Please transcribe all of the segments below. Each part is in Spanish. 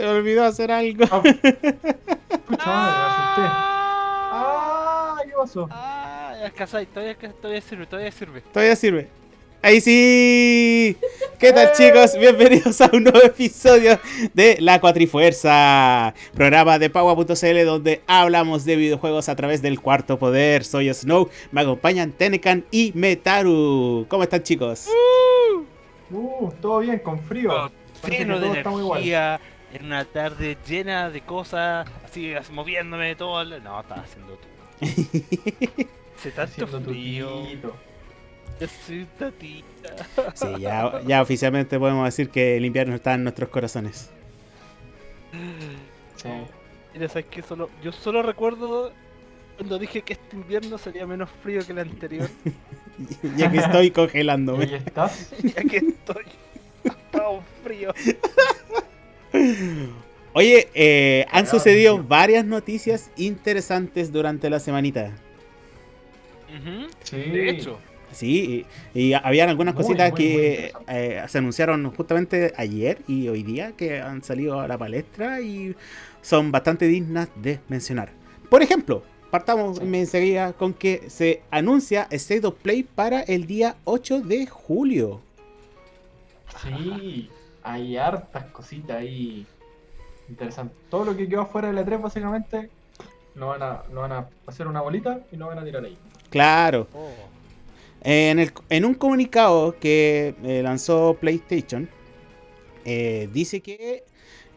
Se me olvidó hacer algo. Ah. Pucha madre, me asusté. Ah, ¿qué pasó? Ah, es que ahí, todavía, todavía sirve, todavía sirve. Todavía sirve. Ahí sí. ¿Qué tal chicos? Bienvenidos a un nuevo episodio de La Cuatrifuerza, programa de Paua.cl donde hablamos de videojuegos a través del cuarto poder. Soy Snow, me acompañan Tenecan y Metaru. ¿Cómo están chicos? Uh, todo bien, con frío. Oh, Parece lleno de todo está muy igual. energía, en una tarde llena de cosas, así moviéndome todo. el- No, estaba haciendo tú. Hace tanto Haciendo tu frío. Soy tatita. Sí, ya, ya oficialmente podemos decir que el invierno está en nuestros corazones. Sí. Mira, sabes que solo, yo solo recuerdo cuando dije que este invierno sería menos frío que el anterior. Ya que estoy ¿Y congelándome. ahí estás? ya que estoy. Está un frío. Oye, eh, han sucedido varias noticias interesantes durante la semanita. Sí. De hecho. Sí, y, y habían algunas Muy, cositas muy, muy que interesante. eh, se anunciaron justamente ayer y hoy día que han salido a la palestra y son bastante dignas de mencionar. Por ejemplo, partamos Sí. enseguida con que se anuncia State of Play para el día 8 de julio. Sí, hay hartas cositas ahí interesantes. Todo lo que quedó afuera de la 3 básicamente lo van a, lo van a hacer una bolita y lo van a tirar ahí. Claro, Oh. En, el- en un comunicado que eh, lanzó PlayStation, eh, dice que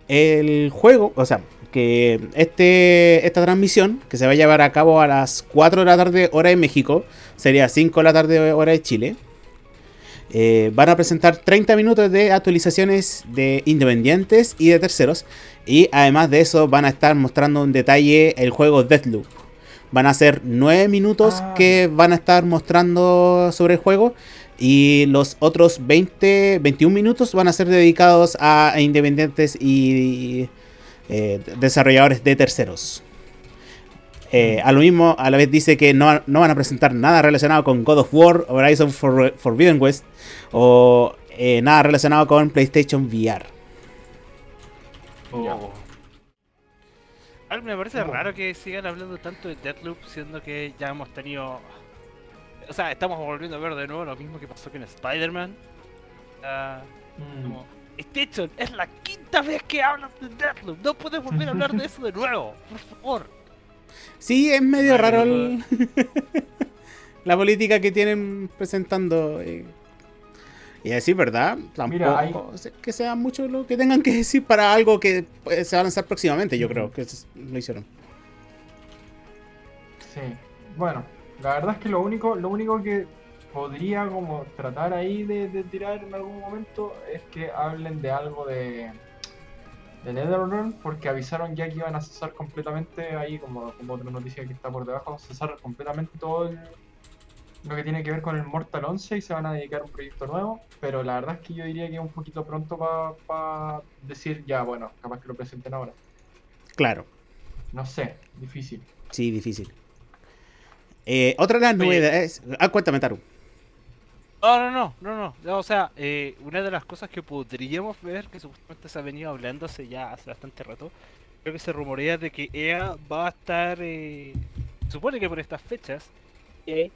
el juego, o sea, que este, esta transmisión, que se va a llevar a cabo a las 4 de la tarde hora de México, sería 5 de la tarde hora de Chile, eh, van a presentar 30 minutos de actualizaciones de independientes y de terceros, y además de eso van a estar mostrando en detalle el juego Deathloop. Van a ser 9 minutos Ah, que van a estar mostrando sobre el juego. Y los otros 20, 21 minutos van a ser dedicados a, independientes y eh, desarrolladores de terceros. Eh, a lo mismo, a la vez dice que no, no van a presentar nada relacionado con God of War, Horizon For- Forbidden West o eh, nada relacionado con PlayStation VR. Oh. Algo me parece Oh. raro que sigan hablando tanto de Deathloop, siendo que ya hemos tenido. O sea, estamos volviendo a ver de nuevo lo mismo que pasó con Spider-Man. Ah, Mm. como, PlayStation, es la quinta vez que hablan de Deathloop. No puedes volver a hablar de eso de nuevo, por favor. Sí, es medio Ay, raro el- la política que tienen presentando. eh. Y decir verdad, tampoco Mira, hay- que sea mucho lo que tengan que decir para algo que pues, se va a lanzar próximamente, yo creo que lo hicieron. Sí, bueno, la verdad es que lo único, lo único que podría como tratar ahí de, de tirar en algún momento es que hablen de algo de, de NetherRealm, porque avisaron ya que iban a cesar completamente ahí, como, como otra noticia que está por debajo, cesar completamente todo el- lo que tiene que ver con el Mortal 11 y se van a dedicar a un proyecto nuevo, pero la verdad es que yo diría que es un poquito pronto para decir ya, bueno, capaz que lo presenten ahora. Claro, No sé, difícil. sí, difícil. Eh, otra de las Oye. novedades. Ah, cuéntame, Taru. No, no, no, no, no. no, O sea, eh, una de las cosas que podríamos ver, que supuestamente se ha venido hablando hace ya hace bastante rato, creo que se rumorea de que EA va a estar, eh, supone que por estas fechas, eh,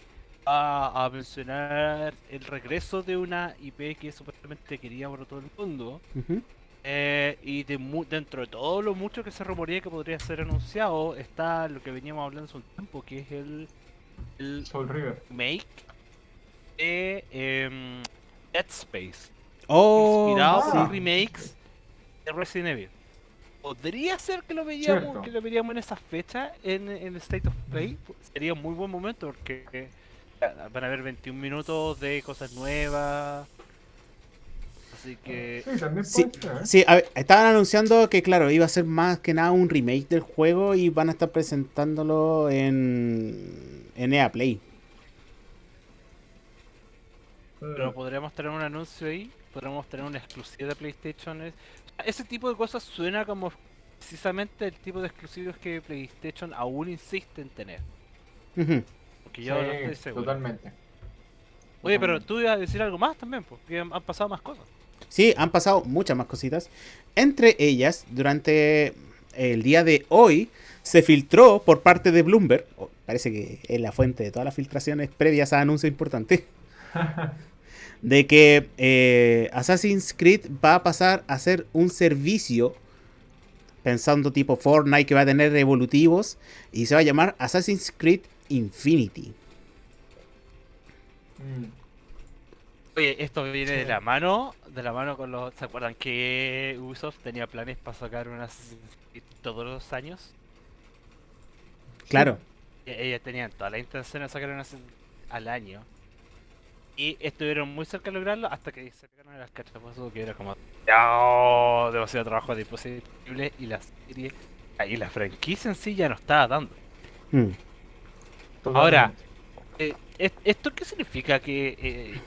va a mencionar el regreso de una IP que supuestamente quería por todo el mundo. Eh, y de mu- dentro de todo lo mucho que se rumorea que podría ser anunciado, está lo que veníamos hablando hace un tiempo, que es el, el Soul River. remake de em, Dead Space, Oh, inspirado sí. por remakes de Resident Evil. Podría ser que lo veíamos, que lo veríamos en esa fecha en, en State of Play. Sería un muy buen momento porque eh, van a haber 21 minutos de cosas nuevas. Así que Sí, también Sí. ¿eh? Sí, a ver, estaban anunciando que, claro, iba a ser más que nada un remake del juego y van a estar presentándolo en, en EA Play. Pero podríamos tener un anuncio ahí, podríamos tener una exclusiva de PlayStation. es- Ese tipo de cosas suena como precisamente el tipo de exclusivos que PlayStation aún insiste en tener. Porque yo no Sí, estoy seguro. Totalmente. Oye, pero tú ibas a decir algo más también, porque han han pasado más cosas. Sí, han pasado muchas más cositas. Entre ellas, durante el día de hoy, se filtró por parte de Bloomberg, oh, parece que es la fuente de todas las filtraciones previas a anuncio importante, de que eh, Assassin's Creed va a pasar a ser un servicio pensando tipo Fortnite que va a tener evolutivos y se va a llamar Assassin's Creed Infinity. Mm. Oye, esto viene de Sí. la mano, de la mano con los... ¿Se acuerdan que Ubisoft tenía planes para sacar unas todos los años? Claro. E- Ellos tenían toda la intención de sacar unas al año. Y estuvieron muy cerca de lograrlo hasta que se pegaron a las cachapazos que era como... No, demasiado trabajo de imposible y la serie... Y la franquicia en sí ya no estaba dando. Mm. Ahora. Eh, ¿es- ¿Esto qué significa? ¿Que eh,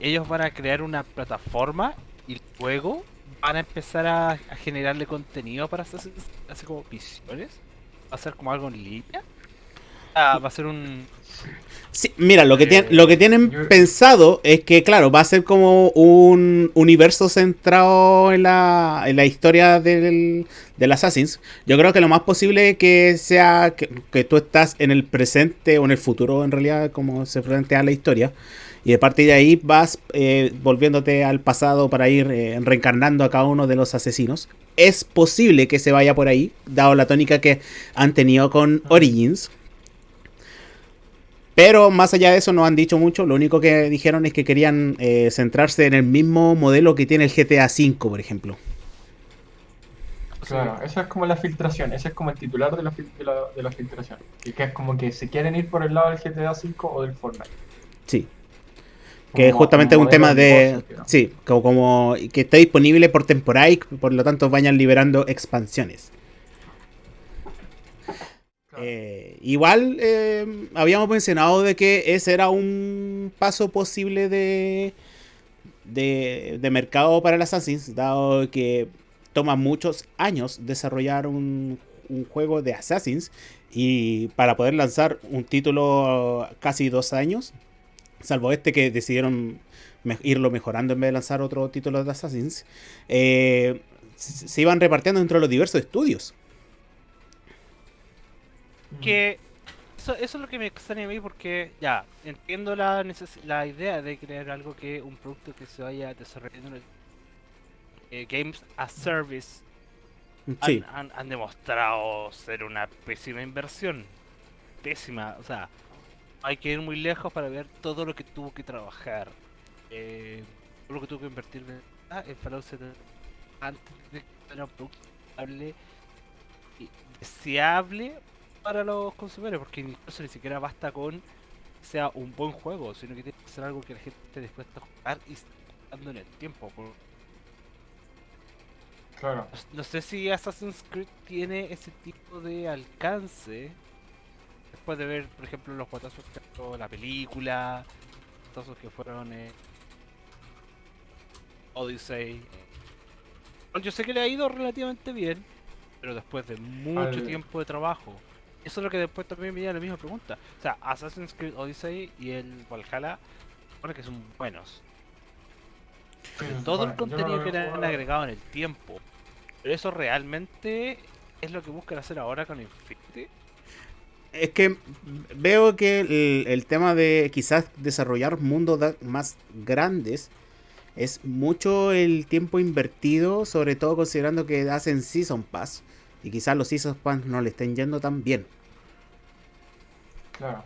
ellos van a crear una plataforma y luego van a empezar a, a generarle contenido para hacer, hacer como misiones? ¿Va a ser como algo en línea? Ah, va a ser un... Sí, mira, lo que, Eh, tienen, lo que tienen yo- pensado es que, claro, va a ser como un universo centrado en la, en la historia del, del Assassin's. Yo creo que lo más posible es que sea que, que tú estás en el presente o en el futuro, en realidad, como se plantea la historia. Y de parte de ahí vas eh, volviéndote al pasado para ir eh, reencarnando a cada uno de los asesinos. Es posible que se vaya por ahí, dado la tónica que han tenido con Origins. Pero más allá de eso no han dicho mucho. Lo único que dijeron es que querían eh, centrarse en el mismo modelo que tiene el GTA V, por ejemplo. Claro, eso es como la filtración, ese es como el titular de la, fil- de la, de la filtración. Y que es como que se quieren ir por el lado del GTA V o del Fortnite. Sí. Que Como- justamente es un tema de... negocio. Sí, como, como que está disponible por temporada y por lo tanto vayan liberando expansiones. Eh, igual eh, habíamos mencionado de que ese era un paso posible de, de, mercado para el Assassin's, dado que toma muchos años desarrollar un, juego de Assassin's y para poder lanzar un título casi dos años, salvo este que decidieron irlo mejorando en vez de lanzar otro título de Assassin's, eh, se iban repartiendo entre los diversos estudios. Mm. Que eso, eso es lo que me extraña a mí porque ya, entiendo la, neces- la idea de crear algo que un producto que se vaya desarrollando en el- eh, Games as Service han, Sí. han- han demostrado ser una pésima inversión. Pésima, o sea, hay que ir muy lejos para ver todo lo que tuvo que trabajar. eh, todo lo que tuvo que invertir ¿verdad? en Fallout 70 antes de que fuera un producto estable y deseable para los consumidores, porque incluso ni siquiera basta con sea un buen juego, sino que tiene que ser algo que la gente esté dispuesta a jugar y jugando en el tiempo. Claro. no sé si Assassin's Creed tiene ese tipo de alcance. Después de ver, por ejemplo, los guatazos que sacó la película, guatazos que fueron eh, Odyssey. Bueno, Yo sé que le ha ido relativamente bien, pero después de mucho Al- tiempo de trabajo. Eso es lo que después también me a la misma pregunta. O sea, Assassin's Creed Odyssey y el Valhalla, bueno, que son buenos. Sí, todo el no contenido que le han agregado en el tiempo. Pero eso realmente es lo que buscan hacer ahora con Infinity. Es que veo que el, el tema de quizás desarrollar mundos más grandes es mucho el tiempo invertido, sobre todo considerando que hacen Season Pass y quizás los Season Pass no le estén yendo tan bien. Claro.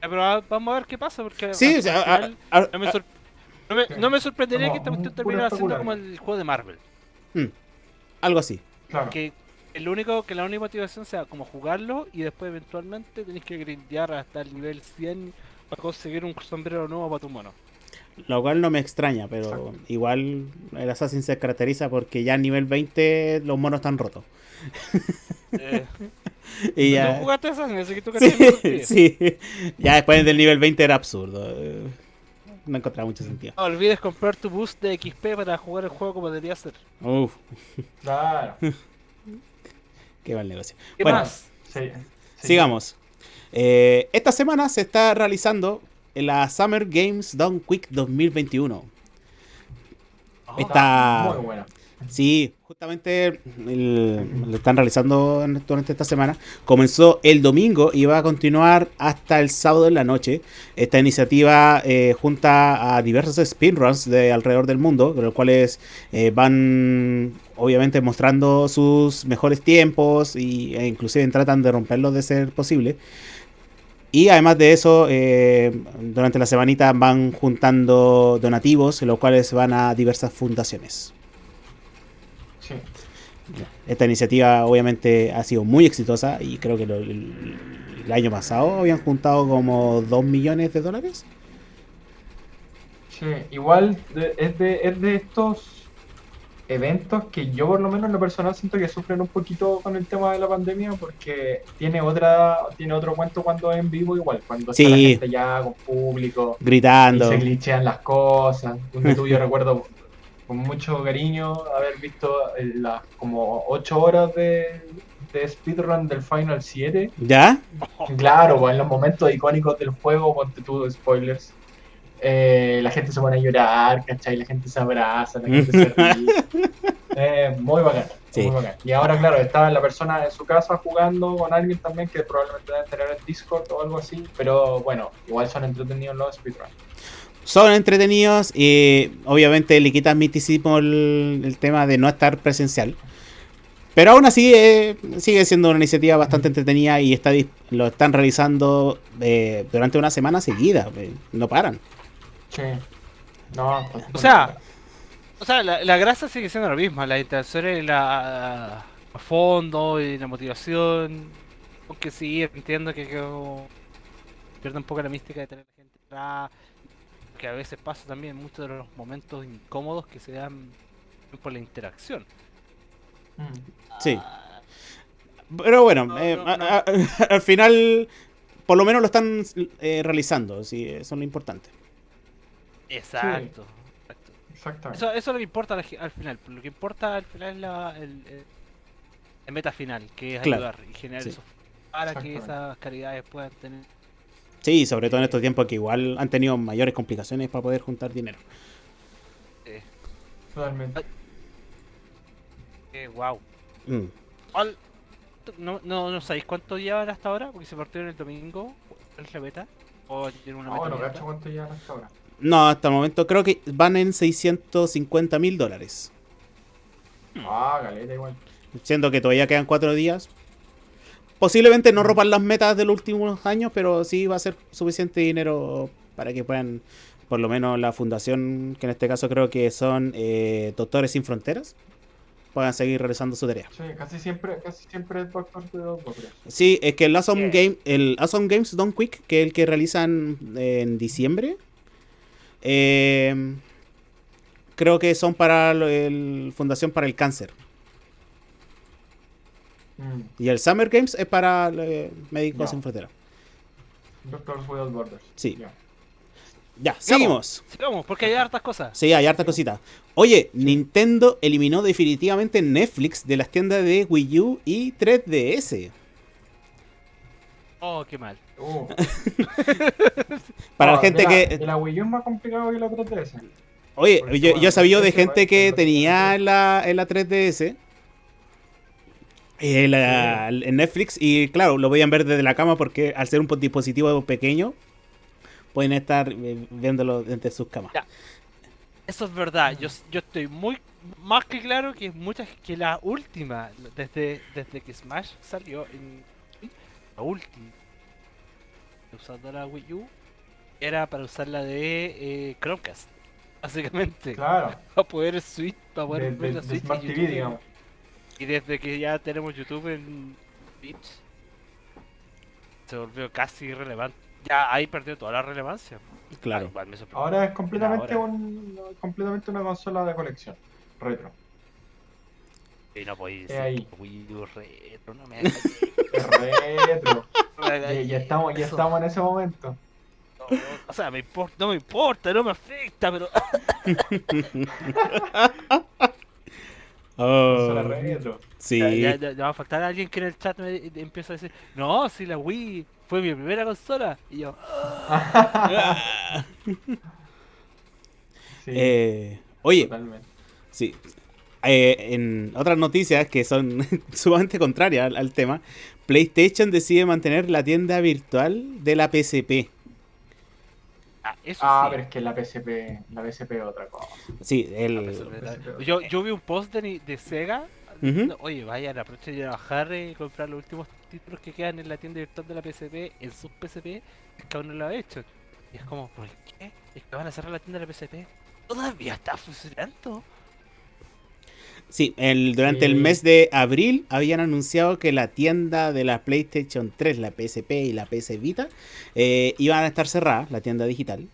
Pero vamos a ver qué pasa, porque Sí, o sea, final a- no, me a- sor- no me- Sí. no me sorprendería Como que esta cuestión terminara siendo como el juego de Marvel. mm, algo así. Claro. Que el único que la única motivación sea como jugarlo y después eventualmente tenéis que grindear hasta el nivel 100 para conseguir un sombrero nuevo para tu mono. Lo cual no me extraña, pero Exacto. igual el Assassin se caracteriza porque ya a nivel 20 los monos están rotos. Eh, Y Tú ya, jugaste Assassin, así que tú sí, sí. Ya después del nivel 20 era absurdo. No encontraba mucho sentido. No olvides comprar tu boost de XP para jugar el juego como debería ser. Uf, Claro. qué mal negocio. ¿Qué Bueno, más? Sí. sí. Sigamos. Eh, esta semana se está realizando la Summer Games Done Quick 2021. Está- Muy buena. Sí, justamente el- lo están realizando en- durante esta semana. Comenzó el domingo y va a continuar hasta el sábado en la noche. Esta iniciativa eh, junta a diversos speedruns de alrededor del mundo, los cuales eh, van obviamente mostrando sus mejores tiempos y, e inclusive tratan de romperlos de ser posible. Y además de eso, eh, durante la semanita van juntando donativos, los cuales van a diversas fundaciones. Sí. Esta iniciativa obviamente ha sido muy exitosa y creo que lo- el, el año pasado habían juntado como 2 millones de dólares. Sí, igual es, de, es de estos eventos que yo por lo menos en lo personal siento que sufren un poquito con el tema de la pandemia porque tiene otra tiene otro cuento cuando es en vivo igual, cuando está la Sí. gente ya con público y Gritando. se glitchean las cosas. Un tú yo recuerdo con mucho cariño haber visto eh, las como 8 horas de, de speedrun del Final 7. ¿Ya? Claro, pues en los momentos icónicos del juego, ponte tú spoilers. Eh, la gente se pone a llorar, ¿cachai? La gente se abraza, la gente se ríe. Eh, muy bacán, Sí. muy bacán. Y ahora, claro, está la persona en su casa jugando con alguien también que probablemente debe tener en Discord o algo así. Pero bueno, igual son entretenidos los speedruns. Son entretenidos y obviamente le quitan misticismo el, el tema de no estar presencial. Pero aún así eh, sigue siendo una iniciativa bastante entretenida y está, lo están realizando eh, durante una semana seguida. no paran. Sí. No, O sea. O sea, la, la grasa sigue siendo la misma, la interacción y la a fondo y la motivación. Aunque sí, entiendo que, que pierde un poco la mística de tener gente atrás. Que a veces pasa también muchos de los momentos incómodos que se dan por la interacción. Mm. Sí. Pero bueno, No, eh, no, a- no. a- al final por lo menos lo están eh, realizando. Sí, eso es lo importante. Exacto. exacto. Exactamente. Eso, eso es lo que importa al, al final. Lo que importa al final es la, el, el- el meta final, que es Claro. ayudar y generar Sí. eso para que esas caridades puedan tener. Sí, sobre todo en estos tiempos que igual han tenido mayores complicaciones para poder juntar dinero. Eh, Totalmente. eh, wow. Mm. ¿Cuál- No, no, no sabéis cuánto llevan hasta ahora, porque se partieron el domingo. ¿Cuál es la beta? ¿O tiene una No, meta no abierta? cacho cuánto llevan hasta ahora. No, hasta el momento creo que van en 650 mil dólares. Ah, galeta igual. Siendo que todavía quedan cuatro días. Posiblemente no rompan las metas de los últimos años, pero sí va a ser suficiente dinero para que puedan, por lo menos la fundación, que en este caso creo que son eh, Doctores Sin Fronteras, puedan seguir realizando su tarea. Sí, casi siempre, casi siempre es Doctor de Doctores. Sí, es que el Awesome. Game, el awesome Games Don't Quick, que es el que realizan en diciembre, eh, creo que son para el Fundación para el Cáncer. Mm. Y el Summer Games es para eh, Médicos Ya. Sin Fronteras. Doctors Without Borders. Sí. Ya. Ya, seguimos. Sigamos, porque hay hartas cosas. Sí, hay harta cosita. Oye, Nintendo eliminó definitivamente Netflix de las tiendas de Wii U y 3DS. Oh, qué mal. Uh. Para No, la gente de la- que... de la Wii U es más complicado que la 3DS. Oye, Porque, yo, yo sabido de gente que tenía en la, en la 3DS. eh, la- en Netflix y claro, lo podían ver desde la cama porque al ser un dispositivo pequeño pueden estar eh, viéndolo desde sus camas. Ya. Eso es verdad. Yo, yo estoy muy más que claro que muchas que la última, desde, desde que Smash salió en la última usando la Wii U era para usarla de eh, Chromecast, básicamente. Claro. Para poder Switch, para poder De, ver de, la de Switch y Smart TV, YouTube. digamos. Y desde que ya tenemos YouTube en Twitch, se volvió casi irrelevante. Ya ahí perdió toda la relevancia. Claro. Ah, igual me sorprendió. Ahora es completamente, Ahora. un, completamente una consola de colección. Retro. Y no podéis decir Wii U retro, no me retro. ya, ya estamos, ya Eso, estamos en ese momento. no, o sea, me importa, no me importa, no me afecta, pero Oh, retro. sí. ya, ya- va a faltar alguien que en el chat me me empieza a decir, no, si la Wii fue mi primera consola. Y yo, Sí, Eh, oye, totalmente. Sí. Eh, en otras noticias que son sumamente contrarias al, al tema, PlayStation decide mantener la tienda virtual de la PSP. Ah, eso Ah, sí. pero es que la PSP, la PSP es otra cosa. Sí, La el, PSP. Yo, yo vi un post de, ni- de Sega. Diciendo, Oye, vayan, aprovechen de bajar y comprar los últimos títulos que quedan en la tienda virtual de la PSP en sus PSP. Es que aún no lo ha hecho. Y es como, ¿por qué? Es que van a cerrar la tienda de la PSP. Todavía está funcionando. Sí, el, durante el mes de abril habían anunciado que la tienda de la PlayStation 3, la PSP y la PS Vita eh, iban a estar cerradas, la tienda digital.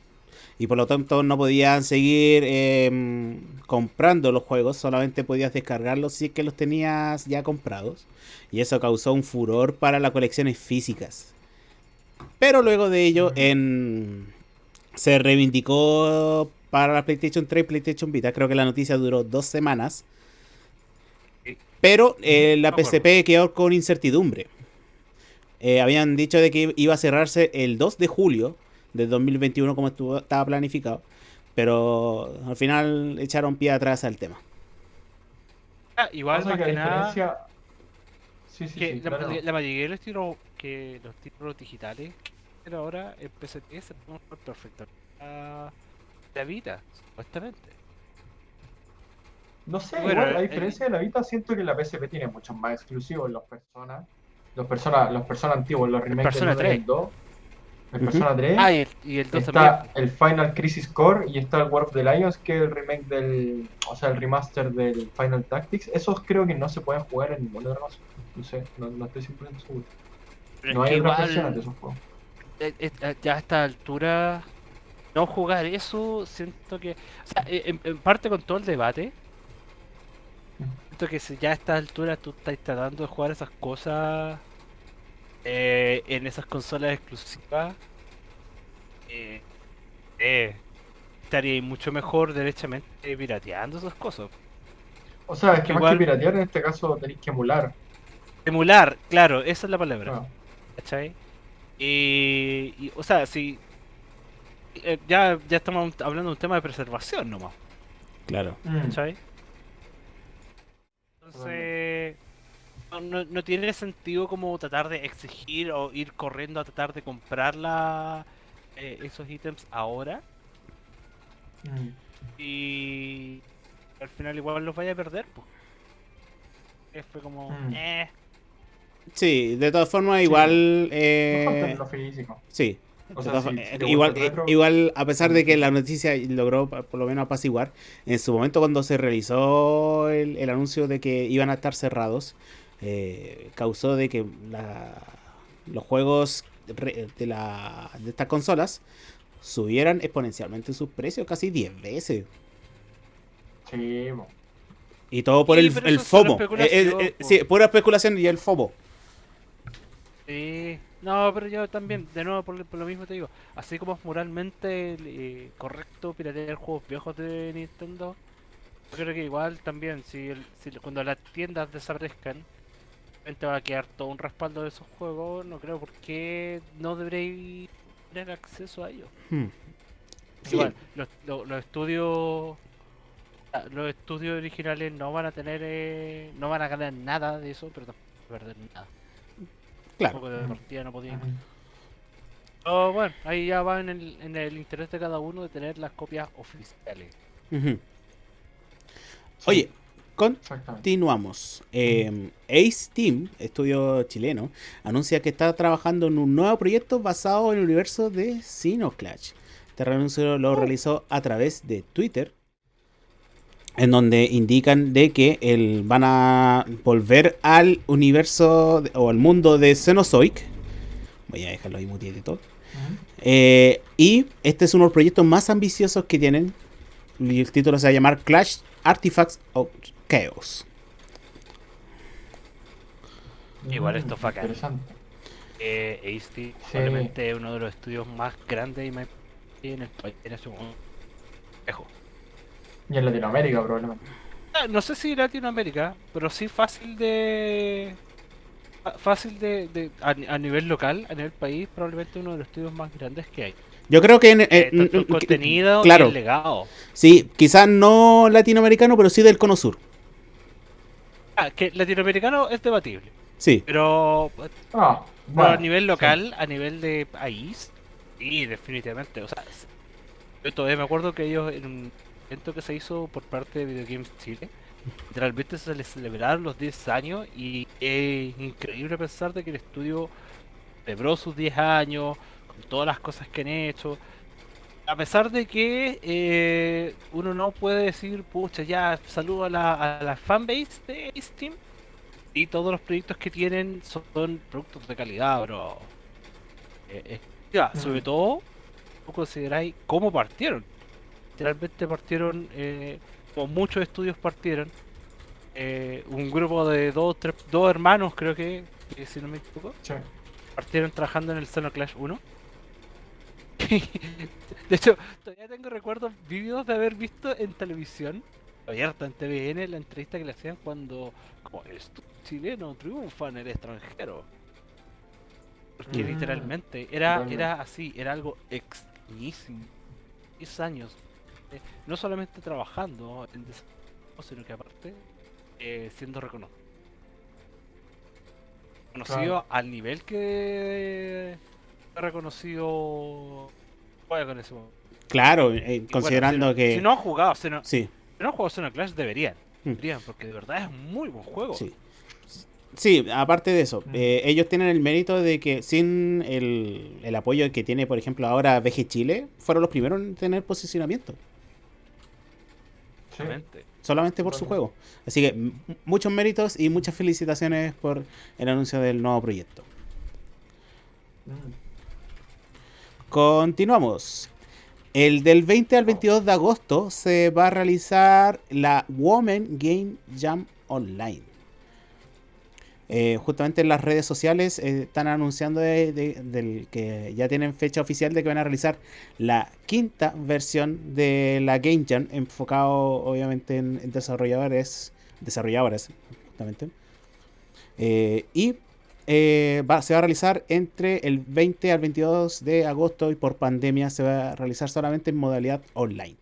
Y por lo tanto no podían seguir eh, comprando los juegos, solamente podías descargarlos si es que los tenías ya comprados. Y eso causó un furor para las colecciones físicas. Pero luego de ello en... se reivindicó para la PlayStation 3 y PlayStation Vita. Creo que la noticia duró dos semanas. Pero eh, la. PSP quedó con incertidumbre. Eh, habían dicho de que iba a cerrarse el 2 de julio de 2021 como estuvo, estaba planificado. Pero al final echaron pie atrás al tema. Ah, igual más que que nada. diferencia... Sí, sí, que sí, la, claro. la mayoría de los títulos que los títulos digitales pero ahora en PSP se pueden perfecto la, la Vita, supuestamente. No sé, Bueno, igual, a eh, diferencia de la Vita, siento que la PSP tiene muchos más exclusivos. Los Persona, los Persona, los Persona antiguos, los remakes Persona del 1 y 3. el 2, el. Persona 3. Ah, y el, y el 2 Está también. el Final Crisis Core y está el War of the Lions, que es el remake del. O sea, el remaster del Final Tactics. Esos creo que no se pueden jugar en ninguna otra consola. No sé, no, no estoy 100% seguro. Pero No hay otras igual, versiones de esos juegos. eh, eh, ya a esta altura, no jugar eso, siento que. O sea, en, en parte con todo el debate, siento que si ya a esta altura tú estás tratando de jugar esas cosas eh, en esas consolas exclusivas, eh, eh, estaría mucho mejor derechamente pirateando esas cosas. O sea, es que más Igual- que piratear, en este caso tenéis que emular. Emular, claro, esa es la palabra. Claro. ¿Cachai? Y, y, o sea, si. eh, ya, ya estamos hablando de un tema de preservación nomás, Claro. Mm. Entonces. No, no, no tiene sentido como tratar de exigir o ir corriendo a tratar de comprar la, eh, esos ítems ahora Mm. y al final igual los vaya a perder. Pues. Eh, Fue como. Mm. Eh, Sí, de todas formas, igual. eh, Mejor tenerlo físico. sí. O De sea, todas si- formas, si eh, igual, retro, eh, igual, a pesar de que la noticia logró por lo menos apaciguar, en su momento cuando se realizó el, el anuncio de que iban a estar cerrados, eh, causó de que la- los juegos de, la, de estas consolas subieran exponencialmente sus precios, casi 10 veces. Sí. Y todo por Sí, el, el FOMO. Eh, eh, eh, sí, pura especulación y el FOMO. Sí, no, pero yo también, de nuevo, por, por lo mismo te digo, así como es moralmente eh, correcto piratear juegos viejos de Nintendo, yo creo que igual también, si, el- si cuando las tiendas desaparezcan, te va a quedar todo un respaldo de esos juegos, no creo por qué no deberéis tener acceso a ellos. Hmm. Sí. Igual, los, los- los estudios ah, los estudios originales no van a tener eh, no van a ganar nada de eso, pero tampoco van a perder nada. Claro. Tampoco de partida no. Oh, bueno, ahí ya va en el, en el interés de cada uno de tener las copias oficiales. Sí, Oye. Continuamos. Eh, Ace Team, estudio chileno, anuncia que está trabajando en un nuevo proyecto basado en el universo de Sinoclash. Este anuncio lo realizó a través de Twitter, en donde indican de que el, van a volver al universo de- o al mundo de Cenozoic. Voy a dejarlo ahí mutietito. Ujú. Eh, y este es uno de los proyectos más ambiciosos que tienen. Y el título se va a llamar Clash Artifacts of Chaos. Igual Mm, esto es bacán. Interesante. Eh, Ace probablemente es uno de los estudios más grandes y más en el país en ese momento. Y en Latinoamérica, probablemente. Ah, No sé si Latinoamérica, pero sí fácil de. fa- Fácil de. de- a, a nivel local, a nivel país, probablemente uno de los estudios más grandes que hay. Yo creo que en, Eh, eh, tanto el mm, contenido claro. y el legado. sí, quizás no latinoamericano, pero sí del cono sur. Ah, que latinoamericano es debatible. Sí, Pero, Ah, pero bueno, a nivel sí. local, a nivel de país, sí, definitivamente. O sea, yo todavía me acuerdo que ellos en un evento que se hizo por parte de Video Games Chile, literalmente se les celebraron los 10 años y es increíble pensar de que el estudio celebró sus 10 años, con todas las cosas que han hecho. A pesar de que eh, uno no puede decir, pucha, ya saludo a la, a la fanbase de Steam y todos los proyectos que tienen son, son productos de calidad, bro. Eh, eh, ya, sobre todo, ¿cómo consideráis cómo partieron? Literalmente partieron, eh, como muchos estudios partieron, eh, un grupo de dos, tres, dos hermanos, creo que, que si no me equivoco, Sí. partieron trabajando en el Xenoclash 1. de hecho, todavía tengo recuerdos vívidos de haber visto en televisión, abierta en TVN, la entrevista que le hacían cuando, como el chileno triunfa en el extranjero. Porque Mm, literalmente era, era así, era algo extrañísimo. 10 años, eh, no solamente trabajando en desarrollo, sino que aparte eh, siendo reconocido. Conocido Claro. al nivel que fue reconocido juega con ese momento. claro, eh, bueno, considerando si que... Si no han jugado, si no, Sí, si no han jugado Xenoclash, deberían. Mm. Deberían, porque de verdad es un muy buen juego. sí. Sí, aparte de eso, Mm. eh, ellos tienen el mérito de que sin el, el apoyo que tiene, por ejemplo, ahora VG Chile, fueron los primeros en tener posicionamiento. Solamente por su juego. Así que muchos méritos y muchas felicitaciones por el anuncio del nuevo proyecto. Mm. Continuamos. El del 20 al 22 de agosto se va a realizar la Women Game Jam Online. Eh, justamente en las redes sociales eh, están anunciando de- que ya tienen fecha oficial de que van a realizar la quinta versión de la Game Jam, enfocado obviamente en, desarrolladores, desarrolladoras, justamente. Eh, y se va a realizar entre el 20 al 22 de agosto y por pandemia se va a realizar solamente en modalidad online.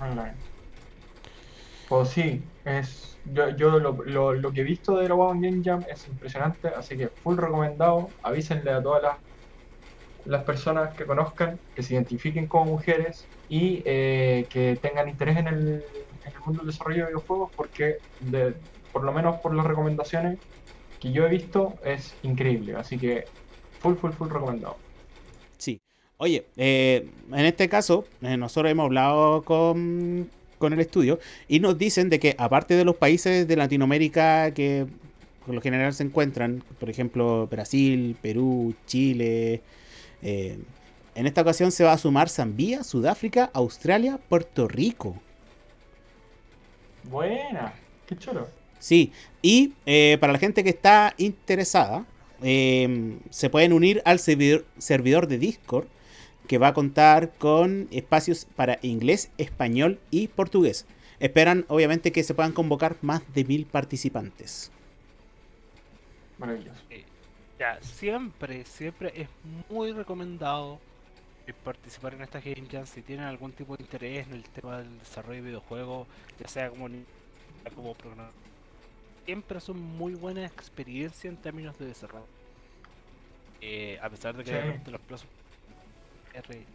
Online. Pues sí, es, yo, yo lo, lo- lo que he visto de la Women Game Jam es impresionante, así que full recomendado. Avísenle a todas las, las personas que conozcan, que se identifiquen como mujeres y eh, que tengan interés en el, en el mundo del desarrollo de videojuegos, porque de- por lo menos por las recomendaciones que yo he visto es increíble. Así que full, full, full recomendado. Sí. Oye, eh, en este caso, eh, nosotros hemos hablado con, con el estudio y nos dicen de que aparte de los países de Latinoamérica que por lo general se encuentran, por ejemplo, Brasil, Perú, Chile, eh, en esta ocasión se va a sumar Zambia, Sudáfrica, Australia, Puerto Rico. Buena, qué chulo. Sí, y eh, para la gente que está interesada, eh, se pueden unir al servidor, servidor de Discord que va a contar con espacios para inglés, español y portugués. Esperan obviamente que se puedan convocar más de mil participantes. Maravilloso. Ya, siempre, siempre es muy recomendado eh, participar en estas Game Jams si tienen algún tipo de interés en el tema del desarrollo de videojuegos, ya sea como, ni- como programador. Siempre son muy buena experiencia en términos de desarrollo. Eh, a pesar de que Sí. los plazos es re-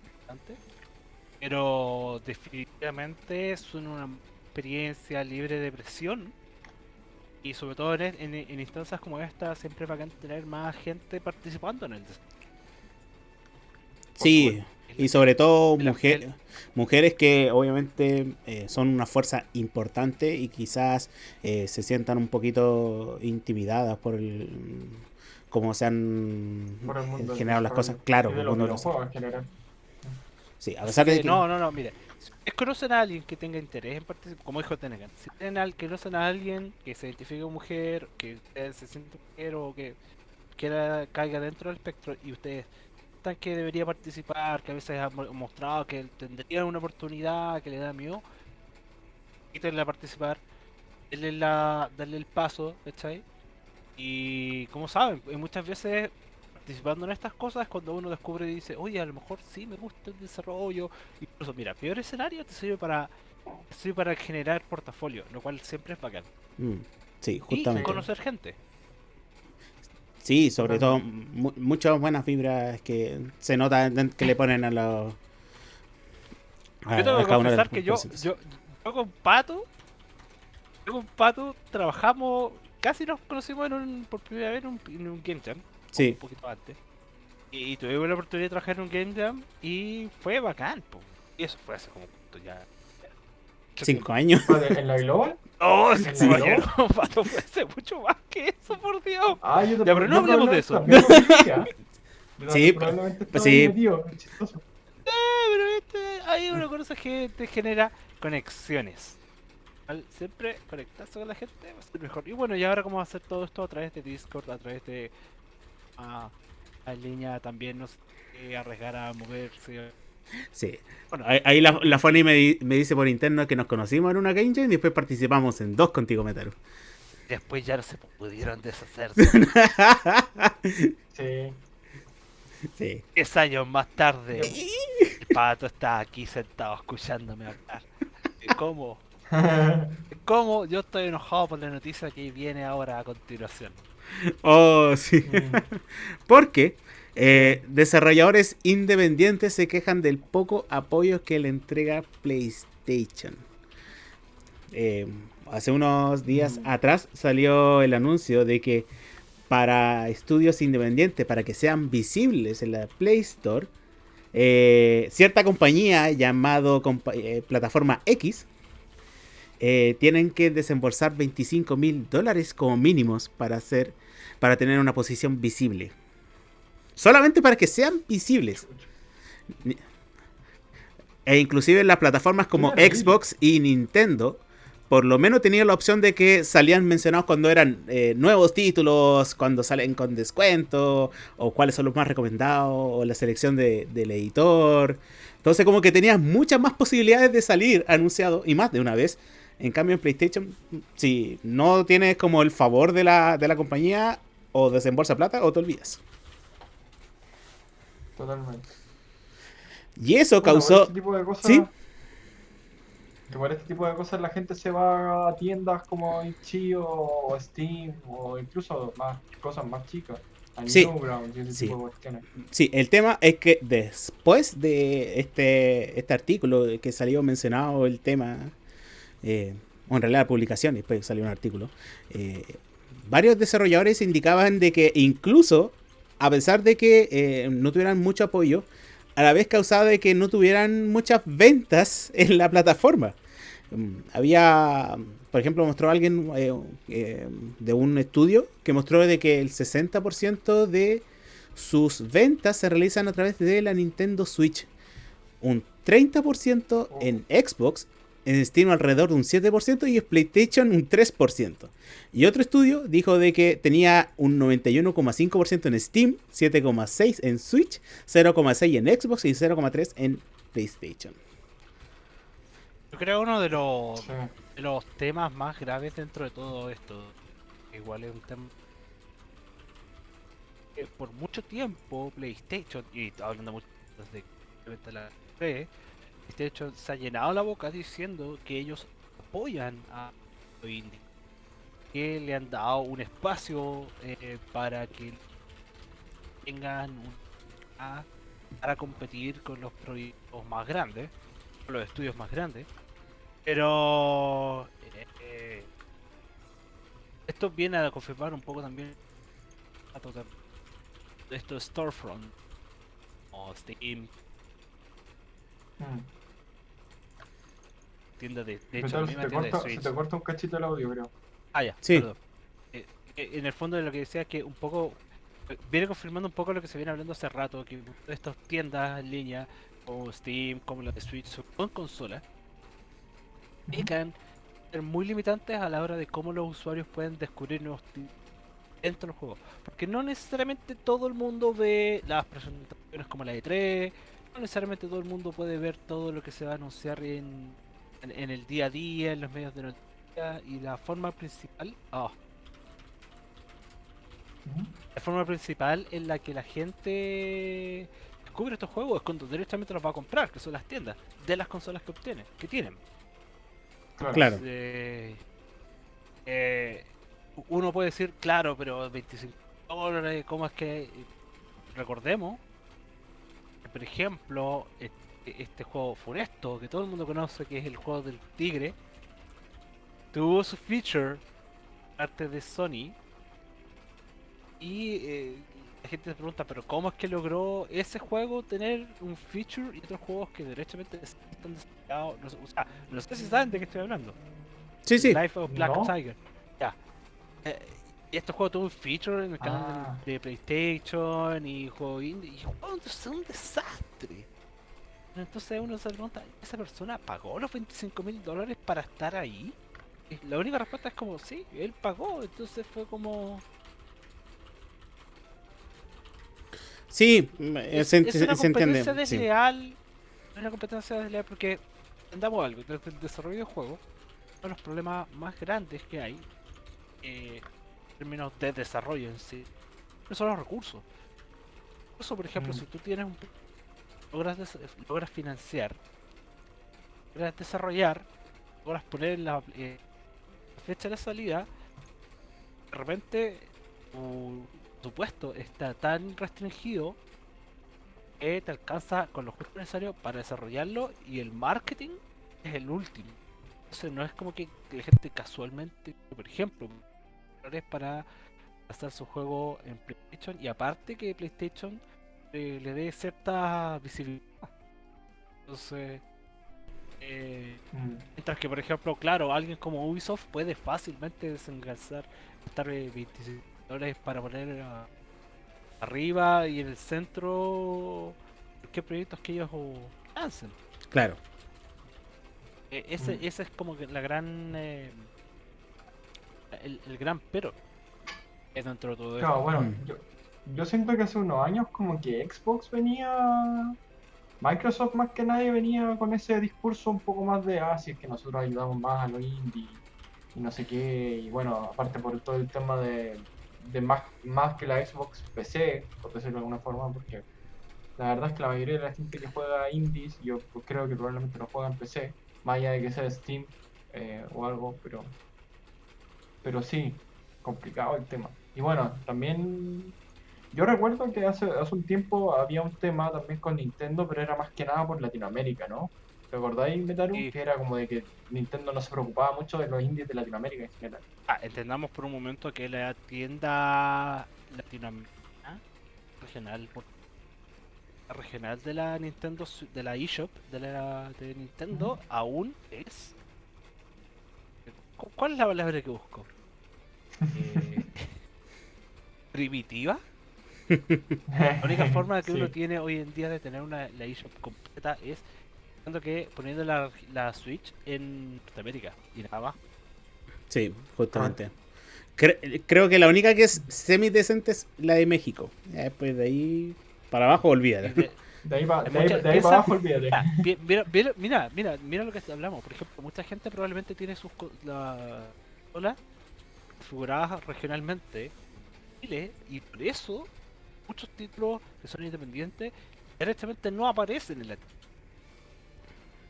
pero definitivamente son una experiencia libre de presión. Y sobre todo en, en- en instancias como esta siempre es bacán tener más gente participando en el Sí, y sobre todo mujer- mujeres que obviamente eh, son una fuerza importante y quizás eh, se sientan un poquito intimidadas por el cómo se han generado las cosas. Claro, de los en general. Sí, a pesar de Eh, que... No, no, no, mire. Si ustedes conocen a alguien que tenga interés en participar, como dijo Tenegan, si tienen al, que conocen a alguien que se identifique como mujer, que ustedes se siente mujer o que quiera caiga dentro del espectro y ustedes sientan que debería participar, que a veces han mo- mostrado que tendrían una oportunidad, que le da miedo, quítenle a participar, denle, la, denle el paso, ¿cachai? Y como saben, muchas veces participando en estas cosas es cuando uno descubre y dice, oye, a lo mejor sí me gusta el desarrollo. Incluso, mira, peor escenario te sirve para, te sirve para generar portafolio, lo cual siempre es bacán. Mm, Sí, Y justamente. conocer gente. Sí, sobre todo mu- muchas buenas fibras que se nota que le ponen a los. a- Yo tengo que confesar que yo, yo, yo con Pato, yo con Pato trabajamos, casi nos conocimos en un, por primera vez en un, en un Game Jam, Sí. un poquito antes. Y, tuvimos la oportunidad de trabajar en un Game Jam y fue bacán, po. Y eso fue hace como ¿cuánto ya. Cinco años. ¿En la Global? Oh, ¿En sí, la caballero, Pato fue hace mucho más que eso, por Dios. Ah, yo Ya, pero no hablemos de eso. Sí, probablemente pues estaba sí. chistoso. Ah, pero este, ahí uno conoce gente, genera conexiones. Al siempre conectarse con la gente va a ser mejor. Y bueno, y ahora cómo va a hacer todo esto a través de Discord, a través de ah, en línea también, no sé, eh, arriesgar a moverse. Sí. Bueno, Ahí, ahí la, la Fanny me, di- me dice por interno que nos conocimos en una Game Jam y después participamos en dos contigo, Metaru. después ya no se pudieron deshacerse. Sí. sí. 10 años más tarde, el pato está aquí sentado escuchándome hablar. ¿Y ¿Cómo? ¿Cómo? Yo estoy enojado por la noticia que viene ahora a continuación. Oh, sí. Mm. Porque eh, desarrolladores independientes se quejan del poco apoyo que le entrega PlayStation. Eh, hace unos días Mm. atrás salió el anuncio de que para estudios independientes, para que sean visibles en la Play Store, eh, cierta compañía llamado compa- Plataforma X eh, tienen que desembolsar 25 mil dólares como mínimos para hacer para tener una posición visible. Solamente para que sean visibles. E inclusive en las plataformas como. Xbox y Nintendo, por lo menos tenía la opción de que salían mencionados cuando eran eh, nuevos títulos, cuando salen con descuento, o cuáles son los más recomendados, o la selección de- del editor. Entonces como que tenías muchas más posibilidades de salir anunciado, y más de una vez. En cambio en PlayStation, si no tienes como el favor de la, de la compañía, o desembolsa plata, o te olvidas. Totalmente. Y eso Bueno, causó... este tipo de cosas, ¿Sí? que por este tipo de cosas la gente se va a tiendas como Itch.io o Steam o incluso más cosas más chicas, Sí. Sí. Sí, el tema es que después de este, este artículo que salió mencionado el tema, eh, o en realidad la publicación, después salió un artículo, eh, varios desarrolladores indicaban de que incluso, a pesar de que eh, no tuvieran mucho apoyo, a la vez causaba de que no tuvieran muchas ventas en la plataforma. Mm, Había, por ejemplo, mostró alguien eh, eh, de un estudio que mostró de que el 60% de sus ventas se realizan a través de la Nintendo Switch. Un 30% en Xbox, en Steam alrededor de un 7% y en PlayStation un 3%. Y otro estudio dijo de que tenía un 91,5% en Steam, 7,6% en Switch, 0,6% en Xbox y 0,3% en PlayStation. Yo creo que uno de los, sí. de los temas más graves dentro de todo esto, igual es un tema por mucho tiempo PlayStation, y hablando mucho desde la 3, de hecho, se ha llenado la boca diciendo que ellos apoyan a los que le han dado un espacio eh, para que tengan un, a, para competir con los proyectos más grandes, con los estudios más grandes. Pero eh, eh, esto viene a confirmar un poco también esto Storefront o Steam. Mm tienda de, de hecho, la se, misma te tienda de corta, se te corta un cachito el audio, creo. Ah, ya, Sí. perdón. Eh, eh, en el fondo de lo que decía es que un poco eh, viene confirmando un poco lo que se viene hablando hace rato, que estas tiendas en línea como Steam, como la de Switch, son consolas, indican ser muy limitantes a la hora de cómo los usuarios pueden descubrir nuevos dentro del juego. Porque no necesariamente todo el mundo ve las presentaciones como la E3, no necesariamente todo el mundo puede ver todo lo que se va a anunciar en, en, en el día a día, en los medios de noticias, y la forma principal... Ujú. la forma principal en la que la gente descubre estos juegos es cuando directamente los va a comprar, que son las tiendas de las consolas que obtienen, que tienen. Claro. Eh, eh, uno puede decir, claro, pero 25 dólares, ¿cómo es que...? Recordemos, que, por ejemplo, este, juego Funesto, que todo el mundo conoce, que es el juego del tigre, tuvo su feature parte de Sony y eh, la gente se pregunta, pero ¿cómo es que logró ese juego tener un feature y otros juegos que derechamente están desarrollados? No sé, o sea, no sé si saben de qué estoy hablando. Sí, sí. Life of Black No. Tiger. Ya. Eh, y este juego tuvo un feature en el canal Ah. de, de PlayStation y juego indie. Y el juego es un desastre. Entonces uno se pregunta, ¿esa persona pagó los 25 mil dólares para estar ahí? Y la única respuesta es como, sí, él pagó. Entonces fue como... Sí, eh, Es, se, es se- una se entiende. competencia sí. desleal. Es una competencia desleal porque, entendamos algo, desde el desarrollo de juegos, uno de los problemas más grandes que hay, eh, en términos de desarrollo en sí, no son los recursos. Eso, por ejemplo, Mm. si tú tienes un... logras, logras financiar, logras desarrollar, logras poner en la eh, fecha de salida, de repente tu presupuesto está tan restringido que te alcanza con lo justo necesario para desarrollarlo y el marketing es el último. Entonces no es como que la gente casualmente, por ejemplo, para hacer su juego en PlayStation y aparte que PlayStation eh, le dé cierta visibilidad. Entonces, eh, Mm. Mientras que, por ejemplo, claro, alguien como Ubisoft puede fácilmente desengalzar, estar 25 dólares para poner arriba y en el centro qué proyectos que ellos oh, lancen. Claro. Eh, ese, Mm. ese es como que la gran. eh, el, el gran pero es dentro de todo esto. Claro, bueno, Mm. yo, yo siento que hace unos años como que Xbox venía, Microsoft más que nadie venía con ese discurso un poco más de, ah, si es que nosotros ayudamos más a los indie y no sé qué, y bueno, aparte por todo el tema de, de más, más que la Xbox PC, por decirlo de alguna forma, porque la verdad es que la mayoría de la gente que juega indies, yo pues, creo que probablemente lo juega en PC, más allá de que sea Steam eh, o algo, pero, pero sí, complicado el tema. Y bueno, también yo recuerdo que hace, hace un tiempo había un tema también con Nintendo, pero era más que nada por Latinoamérica, ¿no? ¿Te acordáis, Metaru? Sí. Que era como de que Nintendo no se preocupaba mucho de los indies de Latinoamérica en general. Ah, entendamos por un momento que la tienda latinoamericana regional por- la regional de la Nintendo de la eShop de la de Nintendo aún es ¿cu- ¿Cuál es la palabra que busco? Eh, primitiva. La única forma que uno tiene hoy en día de tener una la eShop completa es poniendo que poniendo la, la Switch en Norteamérica y nada más. Sí, justamente. Cre- creo que la única que es semi decente es la de México. Ya después de ahí para abajo, Y olvídalo. de- De ahí, va- de ahí- mucha- de ahí piensa- para abajo, olvídate. Mira, mira, mira, mira, lo que hablamos. Por ejemplo, mucha gente probablemente tiene sus co- la consolas configuradas regionalmente en Chile y por eso muchos títulos que son independientes directamente no aparecen en la tienda.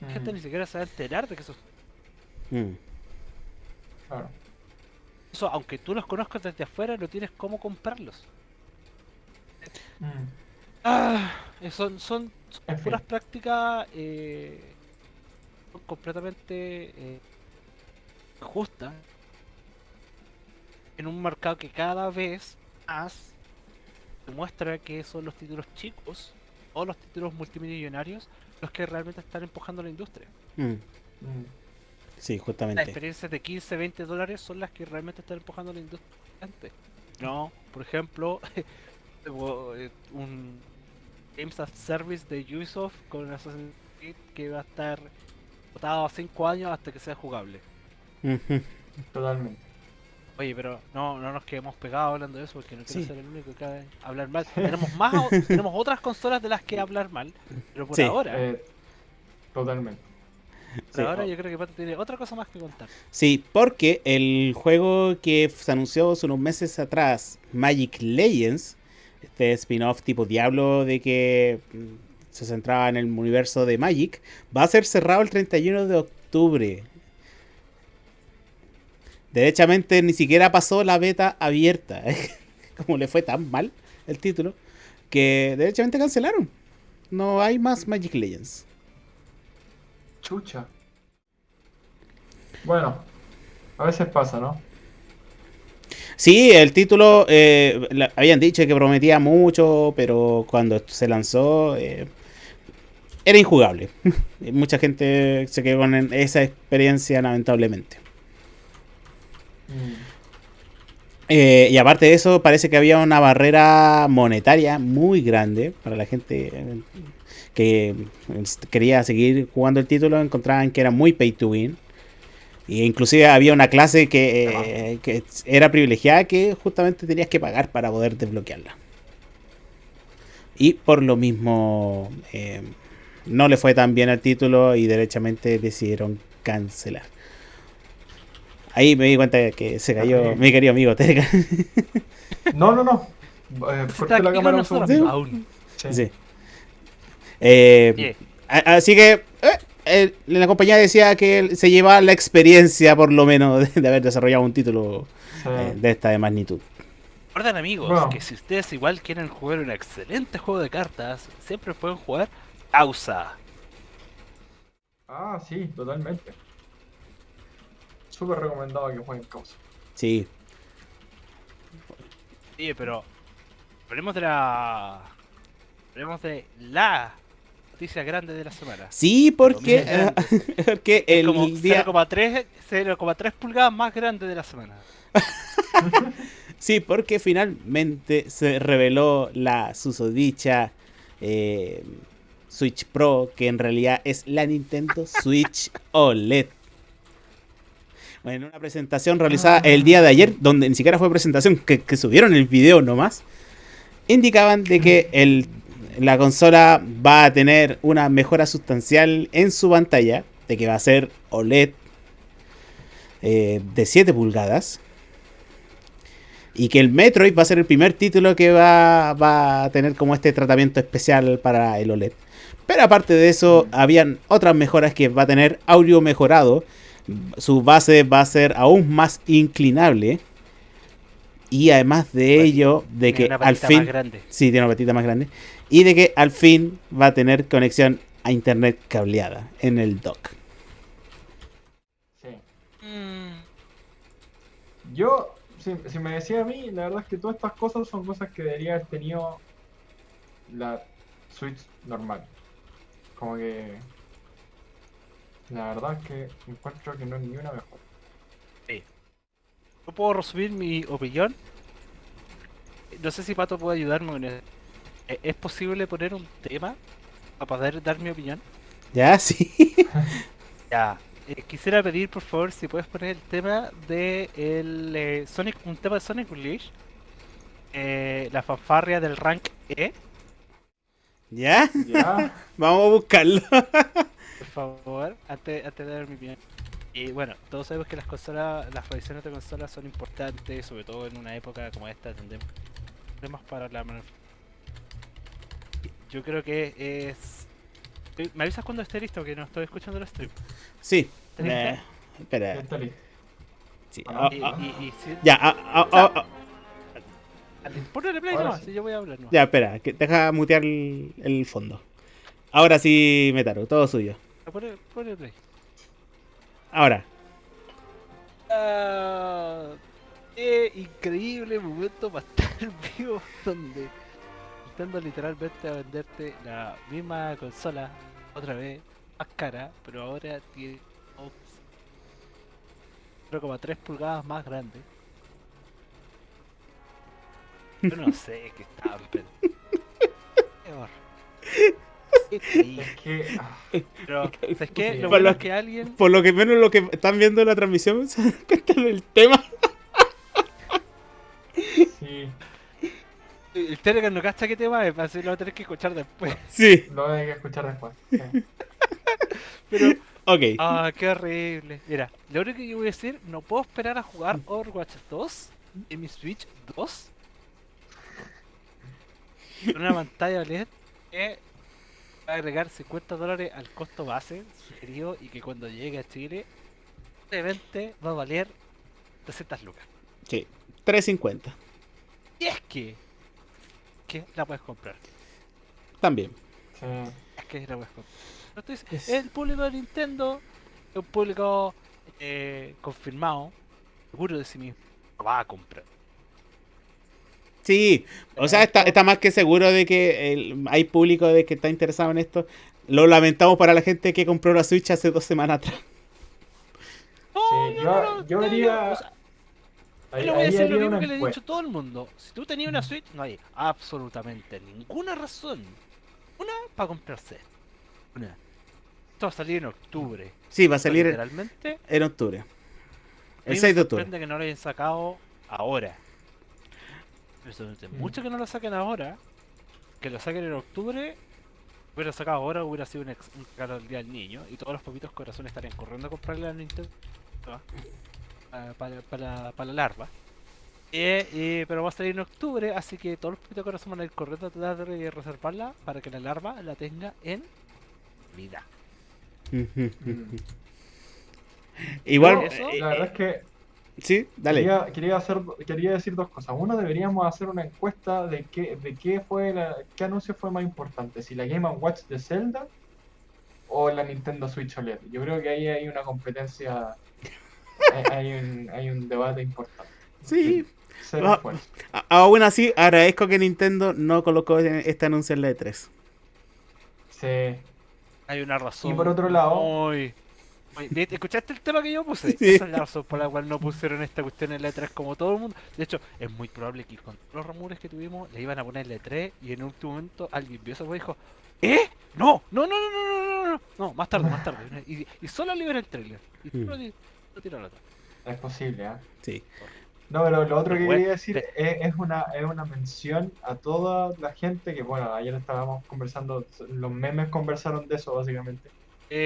La gente Mm, ni siquiera se va a enterar de que esos Mm. claro. eso, aunque tú los conozcas desde afuera, no tienes cómo comprarlos. Mm, Ah, eh, son, son, son En fin. puras prácticas eh, son completamente eh, justas en un mercado que cada vez más demuestra que son los títulos chicos o los títulos multimillonarios los que realmente están empujando la industria. Mm. mm. Sí, Las justamente. experiencias de 15, 20 dólares son las que realmente están empujando la industria. antes. No, por ejemplo, eh, un Games as Service de Ubisoft con Assassin's Creed que va a estar votado a 5 años hasta que sea jugable. Totalmente. Oye, pero no, no nos quedemos pegados hablando de eso porque no quiero Sí. ser el único que cabe hablar mal. tenemos más, o- tenemos otras consolas de las que hablar mal, pero por Sí. ahora Eh, totalmente. Pero Sí. ahora yo creo que Pato tiene otra cosa más que contar. Sí, porque el juego que se anunció hace unos meses atrás, Magic Legends, este spin-off tipo Diablo de que mm, se centraba en el universo de Magic, va a ser cerrado el 31 de octubre. Derechamente ni siquiera pasó la beta abierta. Como le fue tan mal el título, que derechamente cancelaron. No hay más Magic Legends. Chucha. Bueno, a veces pasa, ¿no? Sí, el título eh, la- habían dicho que prometía mucho, pero cuando se lanzó eh, era injugable. Mucha gente se quedó con esa experiencia, lamentablemente. Mm. Eh, y aparte de eso, parece que había una barrera monetaria muy grande para la gente eh, que eh, quería seguir jugando el título. Encontraban que era muy pay to win. Y inclusive había una clase que, eh, que era privilegiada que justamente tenías que pagar para poder desbloquearla. Y por lo mismo eh, no le fue tan bien al título y derechamente decidieron cancelar. Ahí me di cuenta de que se cayó Ok. mi querido amigo Terga. No, no, no. Eh, la cámara un segundo. aún. Sí. Sí. Eh, Así que eh, eh, la compañía decía que se llevaba la experiencia, por lo menos, de, de haber desarrollado un título Sí. eh, de esta de magnitud. Recuerden amigos Bueno. que si ustedes igual quieren jugar un excelente juego de cartas, siempre pueden jugar Ausa. Ah, sí, totalmente. Súper recomendado que jueguen Causa. Sí. Oye, pero hablemos de la hablemos de la noticia grande de la semana. Sí, porque, porque Es el como día. 0,3 0,3 pulgadas más grande de la semana. Sí, porque finalmente se reveló la susodicha eh, Switch Pro, que en realidad es la Nintendo Switch OLED. Bueno, en una presentación realizada el día de ayer, donde ni siquiera fue presentación, que, que subieron el video nomás, indicaban de que el, la consola va a tener una mejora sustancial en su pantalla, de que va a ser OLED eh, de 7 pulgadas. Y que el Metroid va a ser el primer título que va, va a tener como este tratamiento especial para el OLED. Pero aparte de eso, habían otras mejoras que va a tener audio mejorado. Su base va a ser aún más inclinable. Y además de Bueno, ello, de Tiene que una al patita fin... más grande. Sí, tiene una patita más grande. Y de que al fin va a tener conexión a internet cableada en el dock. Sí. Mm, Yo, si, si me decía a mí, la verdad es que todas estas cosas son cosas que debería haber tenido la Switch normal. Como que. La verdad es que encuentro que no es ni una mejor. ¿Yo puedo resumir mi opinión? No sé si Pato puede ayudarme con eso. ¿E- ¿Es posible poner un tema para poder dar mi opinión? ¿Ya? Sí. Ya. eh, quisiera pedir por favor si puedes poner el tema de el eh, Sonic, un tema de Sonic Unleashed. Eh, la fanfarria del rank E, ¿Ya? Ya. Vamos a buscarlo. por favor, antes, antes de dar mi opinión. Y bueno, todos sabemos que las consolas, las revisiones de consolas son importantes, sobre todo en una época como esta, donde problemas para la Yo creo que es. ¿Me avisas cuando esté listo? Que no estoy escuchando el stream. Sí. Eh, Ya espera. está listo. Sí, Ah, ah, Y, ah, y- y si- ya, ah, Ponle play Ahora nomás, sí. si yo voy a hablar nomás. ya, espera, que deja mutear el, el fondo. Ahora sí, Metaro, todo suyo. Ponle, ponle play. Ahora. Ah, qué increíble momento para estar vivo donde intentando literalmente a venderte la misma consola otra vez más cara, pero ahora tiene 0,3 pulgadas más grande. Yo no sé qué estaban pensando. Triste. Es que. ah, Pero, ¿sabes qué? Lo bueno es que alguien Por lo que menos lo que están viendo en la transmisión se dan cuenta del tema. sí, El Telegram no cacha qué tema es, así lo va a tener que escuchar después. Sí. lo voy a tener que escuchar después. Sí. Pero Ok. Ah, qué horrible. Mira, lo único que yo voy a decir, no puedo esperar a jugar Overwatch 2 en mi Switch 2. Con una pantalla OLED que va a agregar 50 dólares al costo base sugerido y que cuando llegue a Chile, probablemente va a valer 300 lucas. Sí. 350. Y es que, que la puedes comprar. También. Sí. Es que la puedes comprar. No estoy dic- Es- El público de Nintendo es un público eh, confirmado, seguro de sí mismo, lo va a comprar. Sí, o sea, está, está más que seguro de que el- hay público de que está interesado en esto. Lo lamentamos para la gente que compró la Switch hace dos semanas atrás. Sí, no, yo- no, no, yo no, haría- no, o sea, Ahí, yo le voy a decir lo mismo que le he dicho a todo el mundo. Si tú tenías una Switch, no hay absolutamente ninguna razón. Una para comprarse. Una. Esto va a salir en octubre. Sí, va a salir en, Literalmente. en octubre. El mí 6 de me octubre. sorprende que no lo hayan sacado ahora. Me sorprende Mm. mucho que no lo saquen ahora. Que lo saquen en octubre. Hubiera sacado ahora, hubiera sido un, ex- un regalo del día del niño. Y todos los poquitos corazones estarían corriendo a comprarle a Nintendo. ah, Para, para, para la larva. Eh, eh, pero va a salir en octubre, así que todos los poquitos corazones van a ir corriendo a tratar de reservarla para que la larva la tenga en vida. Mm. Igual, Eso, eh, La verdad es que sí, dale. Quería, quería, hacer, quería decir dos cosas. Uno, deberíamos hacer una encuesta de qué, de qué fue la, qué anuncio fue más importante, si la Game Watch de Zelda o la Nintendo Switch OLED. Yo creo que ahí hay una competencia, hay, hay un, hay un debate importante. Sí. Cero Ah, Aún así, agradezco que Nintendo no colocó este anuncio en la E3. Sí. Hay una razón. Y por otro lado- muy- ¿Te- ¿Escuchaste el tema que yo puse? Sí. Esa es la razón por la cual no pusieron esta cuestión en la E3 como todo el mundo. De hecho, es muy probable que con los rumores que tuvimos le iban a poner la E3 y en un último momento alguien vio eso y dijo: ¿Eh? No, no, no, no, no, no, no, no, no, más tarde, más tarde. Y, y solo libera el trailer. Y Mm. solo di- lo otro. Es posible, ¿ah? Sí. No, pero lo otro que Bueno, quería decir te- es, es una, es una mención a toda la gente que, bueno, ayer estábamos conversando, los memes conversaron de eso básicamente.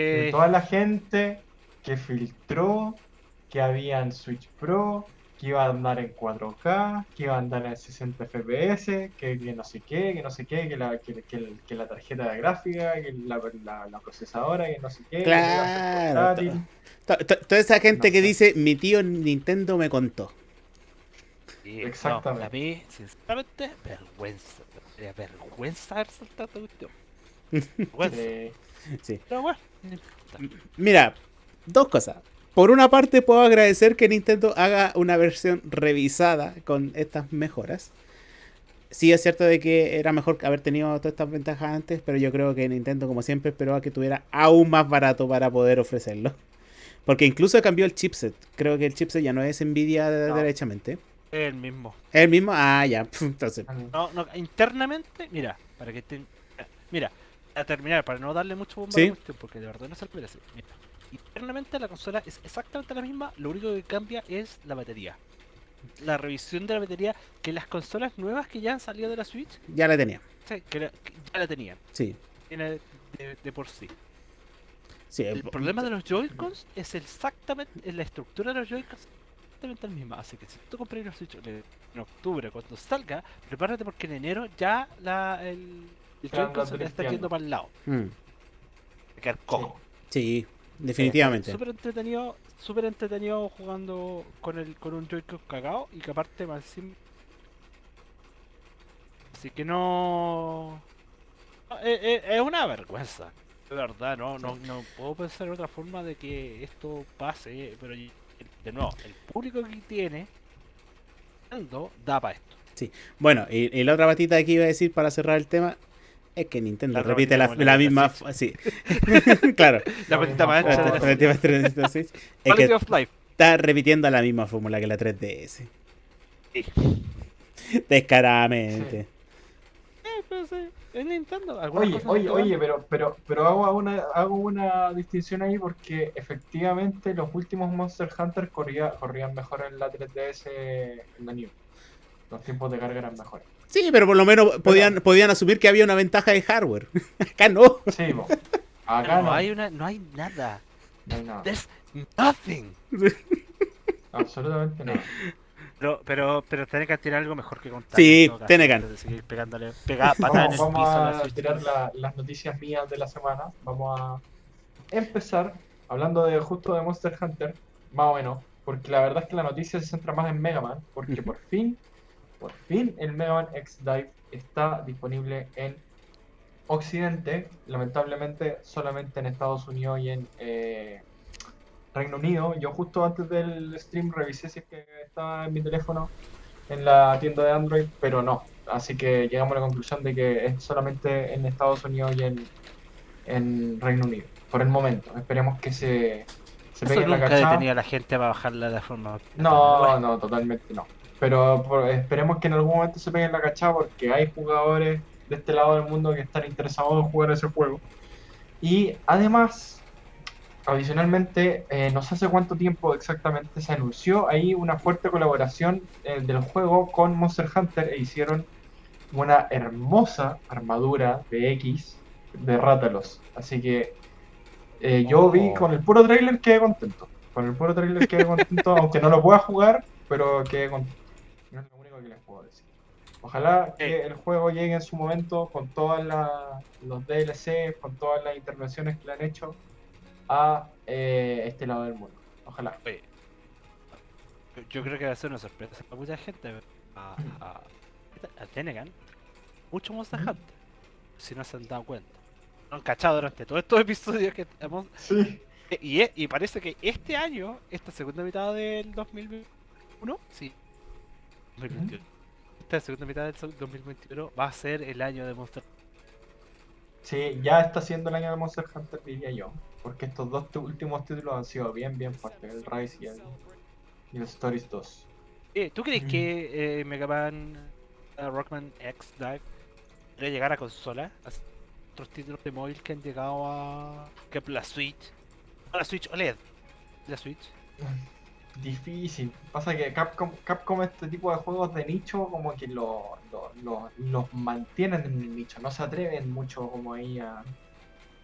De Eh, toda la gente que filtró que habían Switch Pro, que iba a andar en 4K, que iba a andar en 60 FPS, que, que no sé qué, que no sé qué, que la, que, que que la tarjeta de gráfica, que la, la, la procesadora, que no sé qué, que Claro. to- to- Toda esa gente No que sé. dice, mi tío Nintendo me contó. sí, no, exactamente. a mí, sinceramente, vergüenza. Vergüenza haber saltado esta cuestión. Eh, Sí. Pero bueno. Mira, dos cosas. Por una parte, puedo agradecer que Nintendo haga una versión revisada con estas mejoras. Sí, es cierto de que era mejor haber tenido todas estas ventajas antes, pero yo creo que Nintendo, como siempre, esperó a que tuviera aún más barato para poder ofrecerlo. Porque incluso cambió el chipset. Creo que el chipset ya no es Nvidia No. derechamente. Es el mismo. ¿Es el mismo? Ah, ya. Entonces, No, no, internamente, mira, para que te... Mira, a terminar, para no darle mucho bomba Sí. a la cuestión, porque de verdad no se lo merece. Mira, internamente la consola es exactamente la misma, lo único que cambia es la batería. La revisión de la batería, que las consolas nuevas que ya han salido de la Switch, ya la tenía. sí, que, la- que ya la tenían, Sí. de, de por sí. sí El problema de los Joy-Cons es exactamente, la estructura de los Joy-Cons exactamente la misma. Así que si tú compras una Switch en octubre, cuando salga, prepárate porque en enero ya la, el, el Joy-Con se te está yendo para el lado. Mm, quedar cojo. Sí, definitivamente. Súper entretenido, súper entretenido jugando con el con un Joy-Con cagado y que aparte más Así que no... no, Es, es- es una vergüenza. De verdad, no, no, no puedo pensar en otra forma de que esto pase, pero de nuevo, el público que tiene da para esto. Bueno, y, y la otra patita que iba a decir para cerrar el tema es que Nintendo La repite la, la misma. Switch. Sí. claro. La patita por- la 3DS. Es Quality que of Life. está repitiendo la misma fórmula que la 3DS. Sí. Descaradamente. Eh, pero sí, es Nintendo. Oye, oye, oye, pero, pero, pero hago una, hago una distinción ahí porque efectivamente los últimos Monster Hunter corría, corrían mejor en la 3DS en la New. Los tiempos de carga eran mejores. Sí, pero por lo menos podían, podían asumir que había una ventaja de hardware. Acá no. Sí, acá no, no. hay una, no hay nada. No hay nada. There's nothing. Absolutamente nada. Pero, pero, pero tiene que tirar algo mejor que contar. Sí, tiene de seguir pegándole, pega, patada en Vamos, el vamos piso a la tirar la- las noticias mías de la semana. Vamos a empezar hablando de justo de Monster Hunter, más o menos, porque la verdad es que la noticia se centra más en Mega Man, porque por fin, por fin el Mega Man X Dive está disponible en Occidente, lamentablemente solamente en Estados Unidos y en eh, Reino Unido. Yo justo antes del stream revisé si es que estaba en mi teléfono en la tienda de Android, pero no. Así que llegamos a la conclusión de que es solamente en Estados Unidos y en, en Reino Unido, por el momento. Esperemos que se, se Eso pegue la nunca cachada. detenía a la gente a bajarla de forma. No, no, totalmente no. Pero por- esperemos que en algún momento se peguen la cachada porque hay jugadores de este lado del mundo que están interesados en jugar ese juego. Y además, adicionalmente, eh, no sé hace cuánto tiempo exactamente se anunció ahí una fuerte colaboración eh, del juego con Monster Hunter e hicieron una hermosa armadura de X de Rátalos. Así que eh, yo vi Oh. con el puro trailer quedé contento. Con el puro trailer quedé contento, aunque no lo pueda jugar, pero quedé contento. No es lo único que les puedo decir. Ojalá que el juego llegue en su momento con todos los DLC, con todas las intervenciones que le han hecho a eh, este lado del mundo. Ojalá. oye, yo- creo que va a ser una sorpresa para mucha gente. A, a, a Tenegan, mucho Monster. Hunter. Si no se han dado cuenta. No han cachado durante todos estos episodios que hemos. Sí. Y, y parece que este año, esta segunda mitad del 2021, sí. 2021. Esta segunda mitad del so- 2021 va a ser el año de Monster Sí, ya está siendo el año de Monster Hunter, diría yo. Porque estos dos últimos títulos han sido bien, bien fuertes. El Rise y el, y el Stories 2. Eh, ¿Tú crees Mm. que eh, Mega Man eh, Rockman X Dive podría llegar a consola? Otros títulos de móvil que han llegado a. que la Switch. A la Switch OLED. La Switch. Difícil. Pasa que Capcom, Capcom este tipo de juegos de nicho como que lo, lo- lo- los mantienen en el nicho. No se atreven mucho como ahí a,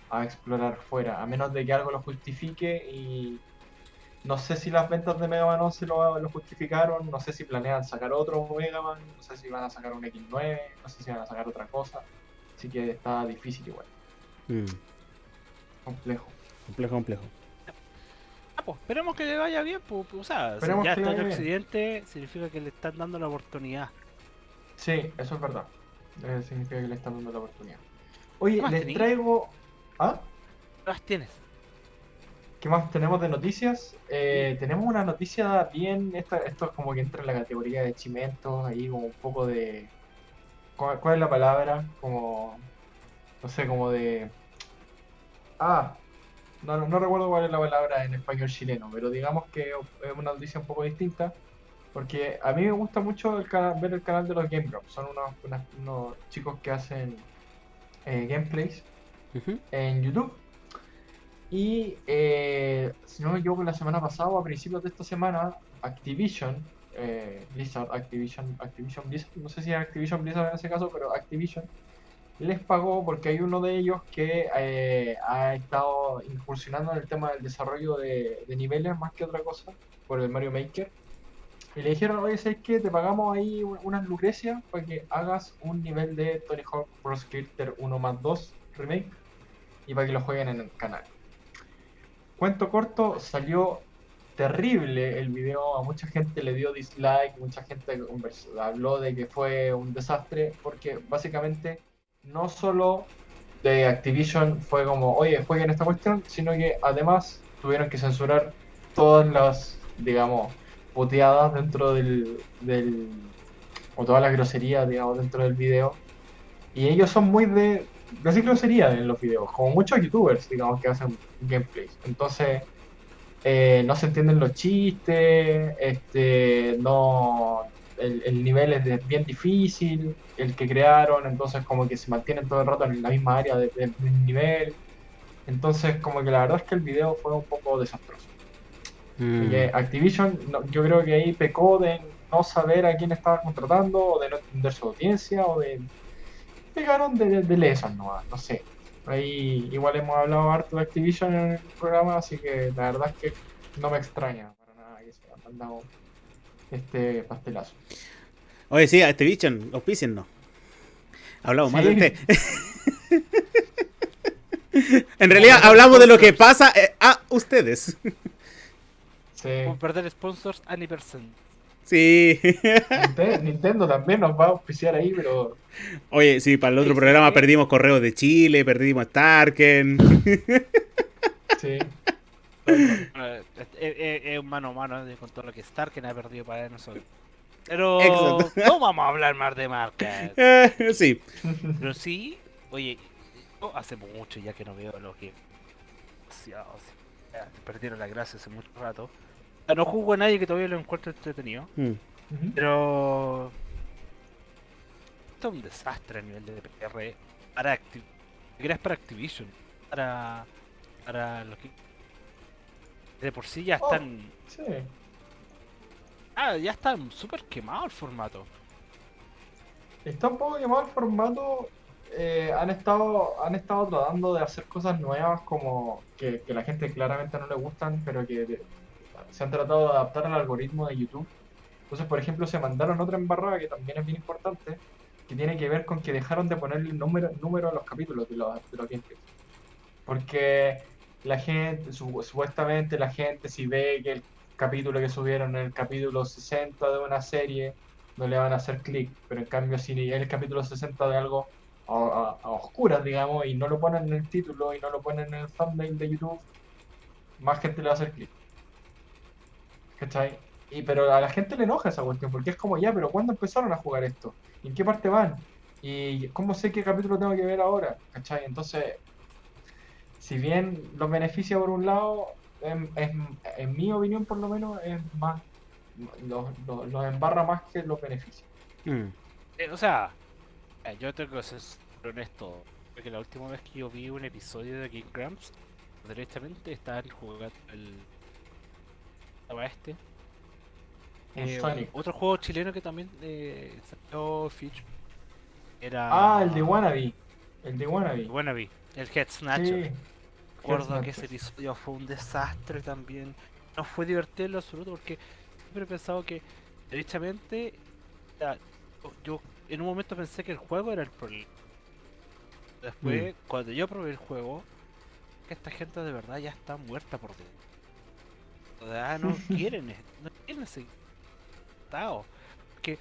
a explorar fuera. A menos de que algo lo justifique y... No sé si las ventas de Mega Man 11 lo, lo justificaron, no sé si planean sacar otro Mega Man, no sé si van a sacar un X9, no sé si van a sacar otra cosa. Así que está difícil igual, Mm, complejo. complejo, complejo. Ah, pues, esperemos que le vaya bien, pues, pues, o sea, si Esperemos ya está bien. Occidente, significa que le están dando la oportunidad. Sí, eso es verdad. Eh, significa que le están dando la oportunidad. Oye, ¿Qué más les traigo... ¿Ah? ¿Qué más tienes? ¿Qué más tenemos de noticias? Eh, tenemos una noticia bien, esta- esto es como que entra en la categoría de chimentos, ahí como un poco de... ¿Cuál, cuál es la palabra? Como... No sé, como de... Ah, no, no, recuerdo cuál es la palabra en español chileno, pero digamos que es una noticia un poco distinta, porque a mí me gusta mucho el ver el canal de los Game Grumps, son unos, unas- unos chicos que hacen eh, gameplays en YouTube. Y eh, si no me equivoco, la semana pasada o a principios de esta semana, Activision, eh, Blizzard, Activision, Activision Blizzard, no sé si es Activision Blizzard en ese caso, pero Activision les pagó porque hay uno de ellos que eh, ha estado incursionando en el tema del desarrollo de, niveles más que otra cosa por el Mario Maker. Y le dijeron, oye, ¿sabes qué? Te pagamos ahí un- unas lucrecias para que hagas un nivel de Tony Hawk Pro Skater 1 más 2 Remake y para que lo jueguen en el canal. Cuento corto, salió terrible el video, a mucha gente le dio dislike, mucha gente habló de que fue un desastre, porque básicamente no solo de Activision fue como, oye, jueguen esta cuestión, sino que además tuvieron que censurar todas las, digamos, puteadas dentro del, del o todas las groserías, digamos, dentro del video. Y ellos son muy de decir grosería en los videos, como muchos youtubers, digamos, que hacen gameplays. Entonces, eh, no se entienden los chistes, este, no, el, el nivel es de- bien difícil, el que crearon, entonces como que se mantienen todo el rato en la misma área de- del mismo nivel. Entonces, como que la verdad es que el video fue un poco desastroso. Mm. Eh, Activision, no- yo creo que ahí pecó de no saber a quién estaba contratando, o de no entender su audiencia, o de. Pegaron de, de, de lesos nomás, no sé. Ahí igual hemos hablado harto de Activision en el programa, así que la verdad es que no me extraña para nada que se haya mandado este pastelazo. Oye, sí, a este bicho, auspiciennos. Hablamos más Sí. de usted. en realidad, hablamos de lo que pasa eh, a ustedes. Sí. Por perder sponsors a ni percent. Sí. Ninte- Nintendo también nos va a auspiciar ahí, pero Oye, sí, para el otro sí, programa sí. perdimos correos de Chile, perdimos Starken. sí. Eh, Es es- es un mano a mano de- con todo lo que Starken ha perdido para nosotros. Pero Exacto. no vamos a hablar más de marcas. Eh, sí. Pero sí, oye, hace mucho ya que no veo lo que. perdieron la gracia hace mucho rato. No juzgo a nadie que todavía lo encuentre entretenido. Mm. Pero. Esto es un desastre a nivel de PR para Activ para Activision, para. para los que. De por sí ya Oh. están. Sí. Ah, ya están súper quemado el formato. Está un poco quemado el formato. eh, han estado han estado tratando de hacer cosas nuevas como que, que la gente claramente no le gustan, pero que de- se han tratado de adaptar al algoritmo de YouTube. Entonces, por ejemplo, se mandaron otra embarrada que también es bien importante, que tiene que ver con que dejaron de ponerle número, número a los capítulos de los, de los gameplays. Porque la gente, su- supuestamente la gente, si ve que el capítulo que subieron el capítulo 60 de una serie, no le van a hacer clic. Pero en cambio, si es el capítulo 60 de algo a, oscuras, digamos, y no lo ponen en el título y no lo ponen en el thumbnail de YouTube, más gente le va a hacer clic. ¿Cachai? Y, pero a la gente le enoja esa cuestión, porque es como ya, pero ¿cuándo empezaron a jugar esto? ¿Y en qué parte van? ¿Y cómo sé qué capítulo tengo que ver ahora? ¿Cachai? Entonces, si bien los beneficia por un lado, en, en- en mi opinión por lo menos, es más, los, los, los embarra más que los beneficia. Mm. Eh, o sea, eh, yo tengo que ser honesto. Porque la última vez que yo vi un episodio de Game Grumps, directamente estaban jugando el. Estaba este. Eh, Sonic. otro juego chileno que también eh, salió Feature. Era. Ah, el de Wannabe. El de Wannabe. Wannabe, el Head Snatcher. Sí. Recuerdo que ese episodio fue un desastre también. No fue divertido en lo absoluto porque siempre he pensado que, derechamente, ya, yo- en un momento pensé que el juego era el problema. Después, cuando yo probé el juego, que esta gente de verdad ya está muerta por dentro. O sea, no quieren, es- no quieren ese estado. Porque,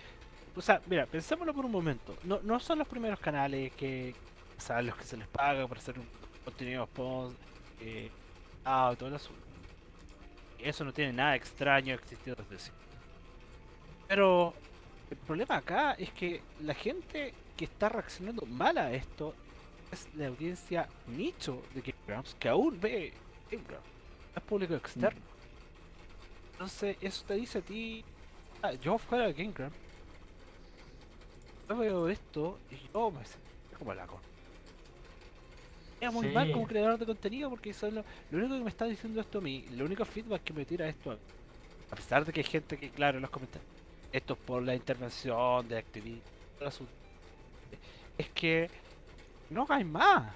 o sea, mira, pensémoslo por un momento. No, no son los primeros canales que, o sea, los que se les paga para hacer un contenido post, eh, ah, todo el asunto. Eso no tiene nada extraño, existido desde siempre. Pero el problema acá es que la gente que está reaccionando mal a esto es la audiencia nicho de Game Grumps que aún ve Game Grumps. No es público externo. Entonces, eso te dice a ti. ah, yo fuera de Game Grumps, yo veo esto y yo me siento como la con. Es muy mal como creador de contenido porque eso es lo, lo único que me está diciendo esto a mí, lo único feedback que me tira esto a mí. A pesar de que hay gente que, claro, en los comentarios, esto es por la intervención de Activision, todo el asunto, es que no hagáis más,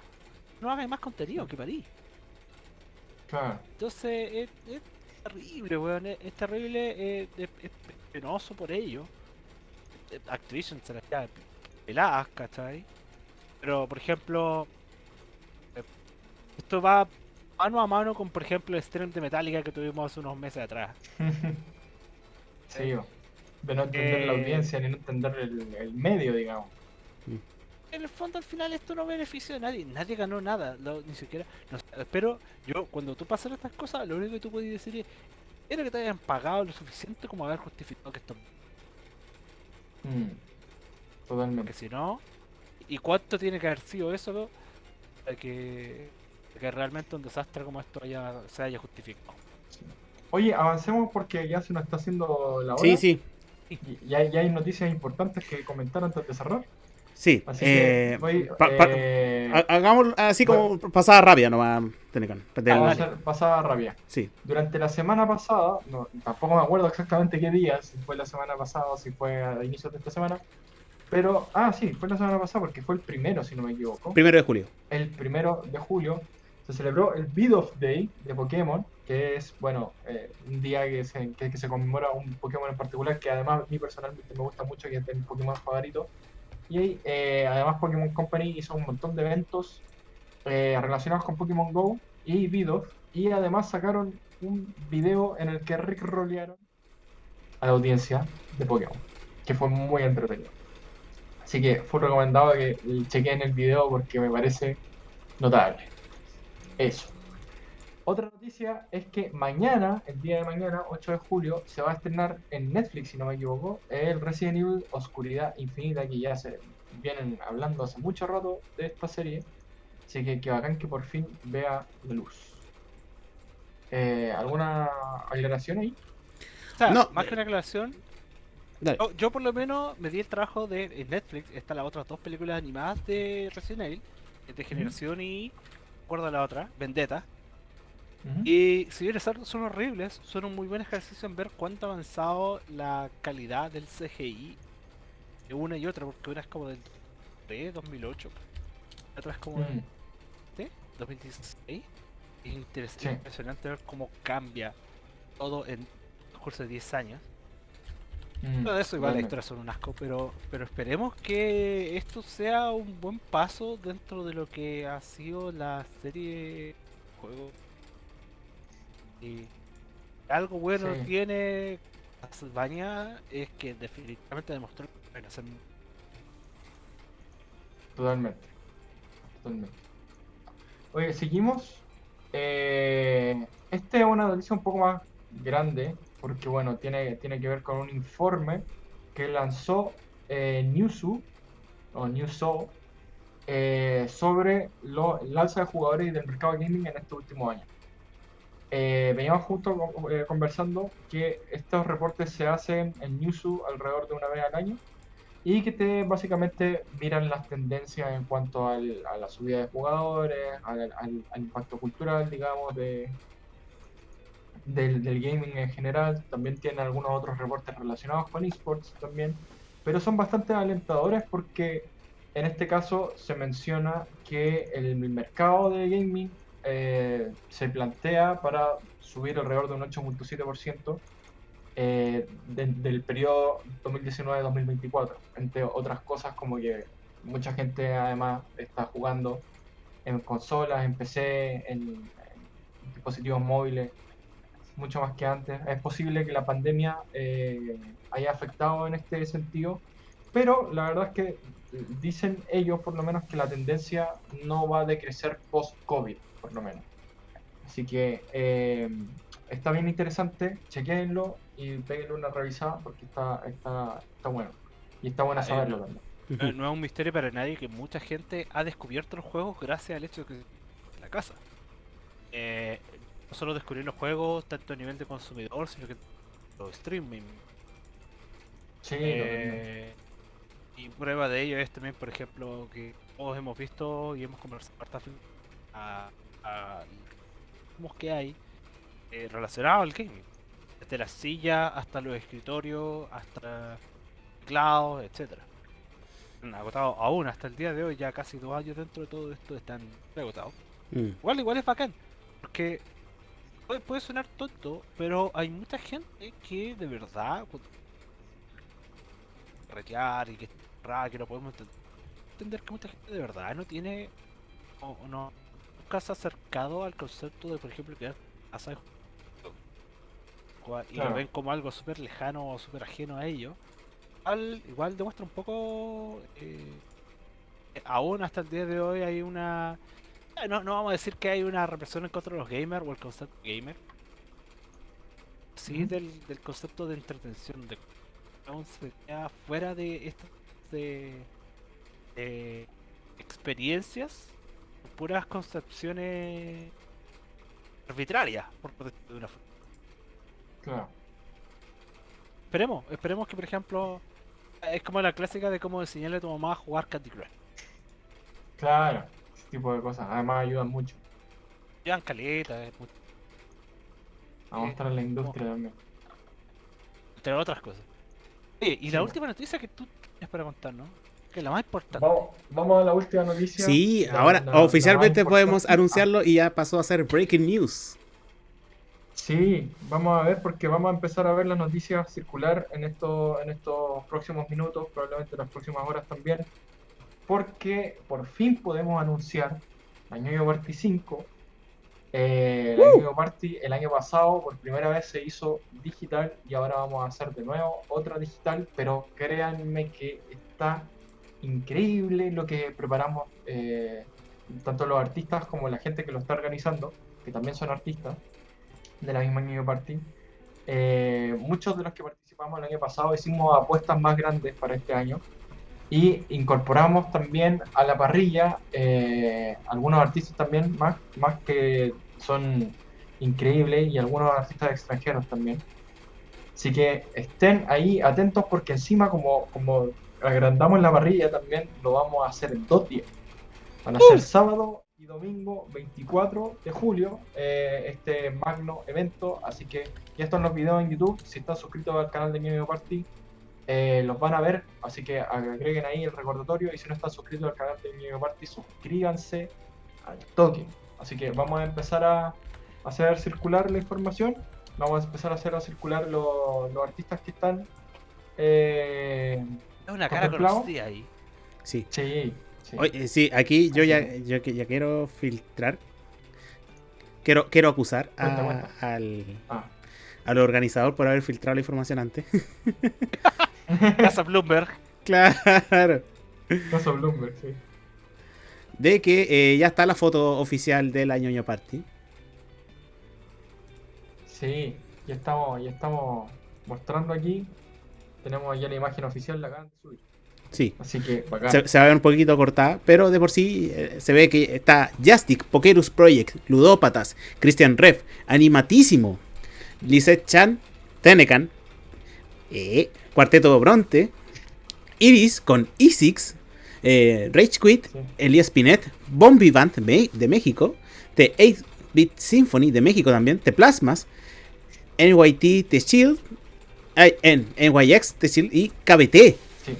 no hagáis más contenido que parí. Claro. Entonces es, es terrible, weón, es, es terrible, eh, es, es penoso por ello. Activision se las queda peladas, ¿cachai? Pero, por ejemplo, esto va mano a mano con, por ejemplo, el stream de Metallica que tuvimos hace unos meses atrás. sí, yo. de no entender la Eh, audiencia ni no entender el, el medio, digamos. En el fondo, al final, esto no beneficia a nadie. Nadie ganó nada, lo- ni siquiera. no sé, pero yo, cuando tú pasas estas cosas, lo único que tú puedes decir es: era que te hayan pagado lo suficiente como haber justificado que esto. Mm. Porque Totalmente. si no, ¿y cuánto tiene que haber sido eso para que, que realmente un desastre como esto haya, se haya justificado? Oye, avancemos porque ya se nos está haciendo la hora. Sí, sí. Y y hay, y hay noticias importantes que comentar antes de cerrar. Sí. Así eh, que voy, pa- pa- eh, Hagamos así como pasada rabia nomás, Tenecan. Del- vamos a vale. hacer pasada rabia. Sí. Durante la semana pasada, no, tampoco me acuerdo exactamente qué día, si fue la semana pasada o si fue a inicios de esta semana, Pero, ah, sí, fue la semana pasada porque fue el primero, si no me equivoco. Primero de julio. El primero de julio se celebró el Beat Day de Pokémon, que es, bueno, eh, un día que se, que, que se conmemora un Pokémon en particular, que además a mí personalmente me gusta mucho, que es mi Pokémon favorito. Y eh, además Pokémon Company hizo un montón de eventos eh, relacionados con Pokémon Go y Beat y además sacaron un video en el que Rick rolearon a la audiencia de Pokémon, que fue muy entretenido. Así que fue recomendado que chequeen el video porque me parece notable. Eso. Otra noticia es que mañana, el día de mañana, 8 de julio, se va a estrenar en Netflix, si no me equivoco, el Resident Evil Oscuridad Infinita, que ya se vienen hablando hace mucho rato de esta serie. Así que que bacán que por fin vea la luz. Eh, ¿Alguna aclaración ahí? O sea, No, más que una aclaración, yo por lo menos me di el trabajo de en Netflix, están las otras dos películas animadas de Resident Evil, de Generación y, recuerdo la otra, Vendetta. Y si bien son, son horribles, son un muy buen ejercicio en ver cuánto ha avanzado la calidad del CGI de una y otra, porque una es como del 2003, 2008, la otra es como del Mm, ¿sí? 2016. Es interes- Sí. impresionante ver cómo cambia todo en el curso de 10 años. Mm, Todo eso igual las totalmente. historias son un asco, pero, pero esperemos que esto sea un buen paso dentro de lo que ha sido la serie juego. Y algo bueno Sí. tiene Castlevania es que definitivamente demostró que pueden hacer Totalmente. Totalmente. Oye, seguimos. Eh, este es una noticia un poco más grande, porque bueno, tiene, tiene que ver con un informe que lanzó eh, Newzoo, o Newzoo, eh, sobre lo, el alza de jugadores y del mercado gaming en estos últimos años. Eh, veníamos justo eh, conversando que estos reportes se hacen en Newzoo alrededor de una vez al año y que te básicamente miran las tendencias en cuanto al- a la subida de jugadores, al, al- al impacto cultural, digamos, de, del, del gaming en general. También tiene algunos otros reportes relacionados con esports también, pero son bastante alentadores porque en este caso se menciona que el mercado de gaming eh, se plantea para subir alrededor de un 8.7% eh, de- del periodo 2019-2024, entre otras cosas como que mucha gente además está jugando en consolas, en PC, en, en dispositivos móviles, mucho más que antes. Es posible que la pandemia eh, haya afectado en este sentido, pero la verdad es que dicen ellos por lo menos que la tendencia no va a decrecer post-COVID, por lo menos. Así que eh, está bien interesante, chequéenlo y péguenle una revisada porque está, está, está bueno. Y está bueno Ah, eh, saberlo también. No, no es un misterio para nadie que mucha gente ha descubierto los juegos gracias al hecho de que en la casa. Eh, no solo descubrir los juegos tanto a nivel de consumidor, sino que los streaming. Sí. Eh, y prueba de ello es también, por ejemplo, que todos hemos visto y hemos conversado a, a que hay eh, relacionado al gaming. Desde la silla hasta los escritorios, hasta teclados, etcétera. Han agotado aún hasta el día de hoy, ya casi dos años dentro de todo esto están agotados. Mm. Igual, igual es bacán, porque puede, puede sonar tonto, pero hay mucha gente que de verdad retear y que es rara, que no podemos enten- entender que mucha gente de verdad no tiene o, no nunca se ha acercado al concepto de por ejemplo juego. Cua- y Claro. lo ven como algo súper lejano o súper ajeno a ellos. Igual, igual demuestra un poco eh, aún hasta el día de hoy hay una no, no vamos a decir que hay una represión en contra de los gamers o el concepto gamer. Sí, del, del concepto de entretención, de queda fuera de estas de, de experiencias, puras concepciones arbitrarias, por decirlo de una forma. Claro. Esperemos, esperemos que por ejemplo es como la clásica de cómo enseñarle a tu mamá a jugar Candy Crush. Claro, tipo de cosas. Además ayudan mucho Llevan caleta, es mu- a Eh, mostrar la industria también. entre otras cosas. Oye, y Sí, la última noticia que tú tienes para contarnos que es la más importante. Vamos, vamos a la última noticia. Sí, La- ahora la- oficialmente podemos anunciarlo y ya pasó a ser breaking news. Sí, vamos a ver porque vamos a empezar a ver las noticias circular en estos, en estos próximos minutos, probablemente en las próximas horas también, porque por fin podemos anunciar la Ñoño Party 5. Eh, la Ñoño Party el año pasado por primera vez se hizo digital y ahora vamos a hacer de nuevo otra digital, pero créanme que está increíble lo que preparamos, eh, tanto los artistas como la gente que lo está organizando, que también son artistas de la misma Ñoño Party. Eh, muchos de los que participamos el año pasado hicimos apuestas más grandes para este año y incorporamos también a la parrilla eh, algunos artistas también más, más que son increíbles y algunos artistas extranjeros también. Así que estén ahí atentos porque encima como, como agrandamos la parrilla también lo vamos a hacer en dos días. Van a ser sábado y domingo 24 de julio eh, este magno evento. Así que ya están los videos en YouTube. Si están suscritos al canal de Ñoño Party, eh, los van a ver. Así que agreguen ahí el recordatorio. Y si no están suscritos al canal de Ñoño Party, suscríbanse al toque. Así que vamos a empezar a hacer circular la información. Vamos a empezar a hacer circular los, los artistas que están. eh, Es una cara conocida ahí. Sí. sí, sí. Oye, sí, aquí yo ya, yo, que- ya quiero filtrar. Quiero, quiero acusar a- Cuenta, cuenta. al, Ah. al organizador por haber filtrado la información antes. Casa Bloomberg. claro. Caso Bloomberg, sí. De que eh, ya está la foto oficial de la ñoño party. Sí, ya estamos, ya estamos mostrando aquí. Tenemos ya la imagen oficial, la acaban de subir. Sí. Así que bacán. Se, se va a ver un poquito cortada, pero de por sí eh, se ve que está Justic, Pokerus Project, Ludópatas, Christian Ref, Animatísimo, Lisette Chan, Tenecan, eh, Cuarteto Bronte, Iris con Isix, eh, Rage Quit, Sí. Elias Pinet, Bon Vivant de México, The 8-Bit Symphony de México también, The Plasmas, NYT The Shield, en NYX The Shield y KBT. Sí.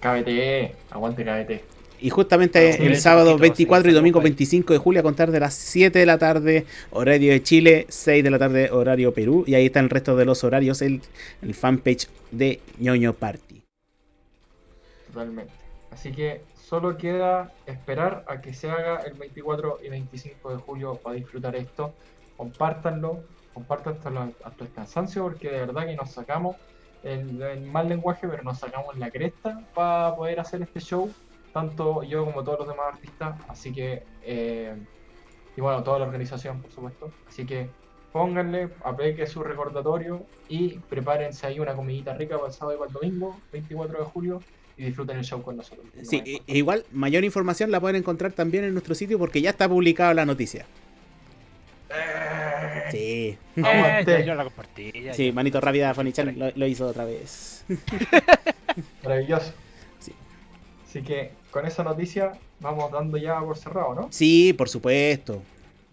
KBT, aguante KBT. Y justamente Sí, el sábado poquito, 24 sí, y domingo saludos ahí. 25 de julio a contar de las 7 de la tarde, horario de Chile, 6 de la tarde, horario Perú. Y ahí está el resto de los horarios en el fanpage de ñoño Party. Totalmente. Así que solo queda esperar a que se haga el 24 y 25 de julio para disfrutar esto. Compártanlo, compartan hasta, la- hasta el cansancio porque de verdad que nos sacamos el, el mal lenguaje, pero nos sacamos la cresta para poder hacer este show, tanto yo como todos los demás artistas. Así que, eh, y bueno, toda la organización, por supuesto. Así que pónganle, aplique su recordatorio y prepárense ahí una comidita rica para el sábado y para el domingo, 24 de julio y disfruten el show con nosotros. Sí, e- igual, mayor información la pueden encontrar también en nuestro sitio porque ya está publicada la noticia. Eh, Sí, Eh, ya yo la compartí. ya, sí, ya. manito rápida, Fonichan lo, lo hizo otra vez. Maravilloso. Sí. Así que con esa noticia vamos dando ya por cerrado, ¿no? Sí, por supuesto.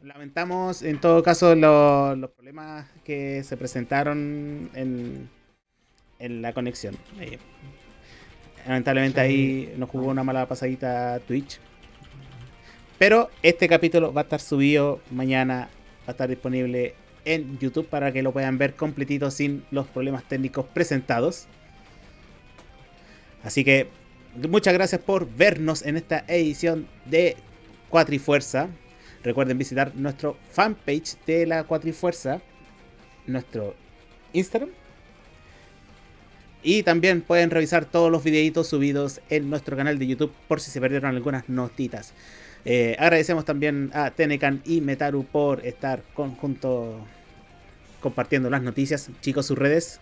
Lamentamos en todo caso lo- los problemas que se presentaron en, en la conexión. Eh, lamentablemente Sí. ahí nos jugó una mala pasadita Twitch. Pero este capítulo va a estar subido mañana, va a estar disponible en YouTube para que lo puedan ver completito sin los problemas técnicos presentados. Así que muchas gracias por vernos en esta edición de Cuatrifuerza. Recuerden visitar nuestro fanpage de la Cuatrifuerza, nuestro Instagram. Y también pueden revisar todos los videitos subidos en nuestro canal de YouTube por si se perdieron algunas notitas. Eh, agradecemos también a Tenecan y Metaru por estar conjunto compartiendo las noticias. Chicos, sus redes.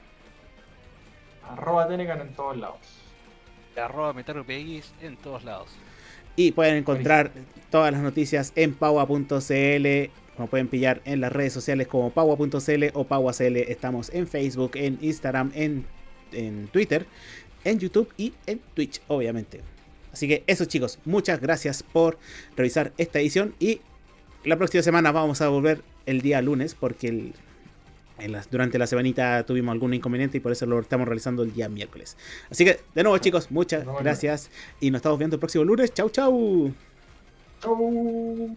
Arroba Tenecan en todos lados. Arroba MetaruPX en todos lados. Y pueden encontrar todas las noticias en paua.cl. Como pueden pillar en las redes sociales como paua.cl o pauacl. Estamos en Facebook, en Instagram, en, en Twitter, en YouTube y en Twitch, obviamente. Así que eso chicos, muchas gracias por revisar esta edición. Y la próxima semana vamos a volver el día lunes porque el, en las- durante la semanita tuvimos algún inconveniente y por eso lo estamos realizando el día miércoles. Así que, de nuevo, chicos, muchas gracias y nos estamos viendo el próximo lunes. Chau, chau. Chau.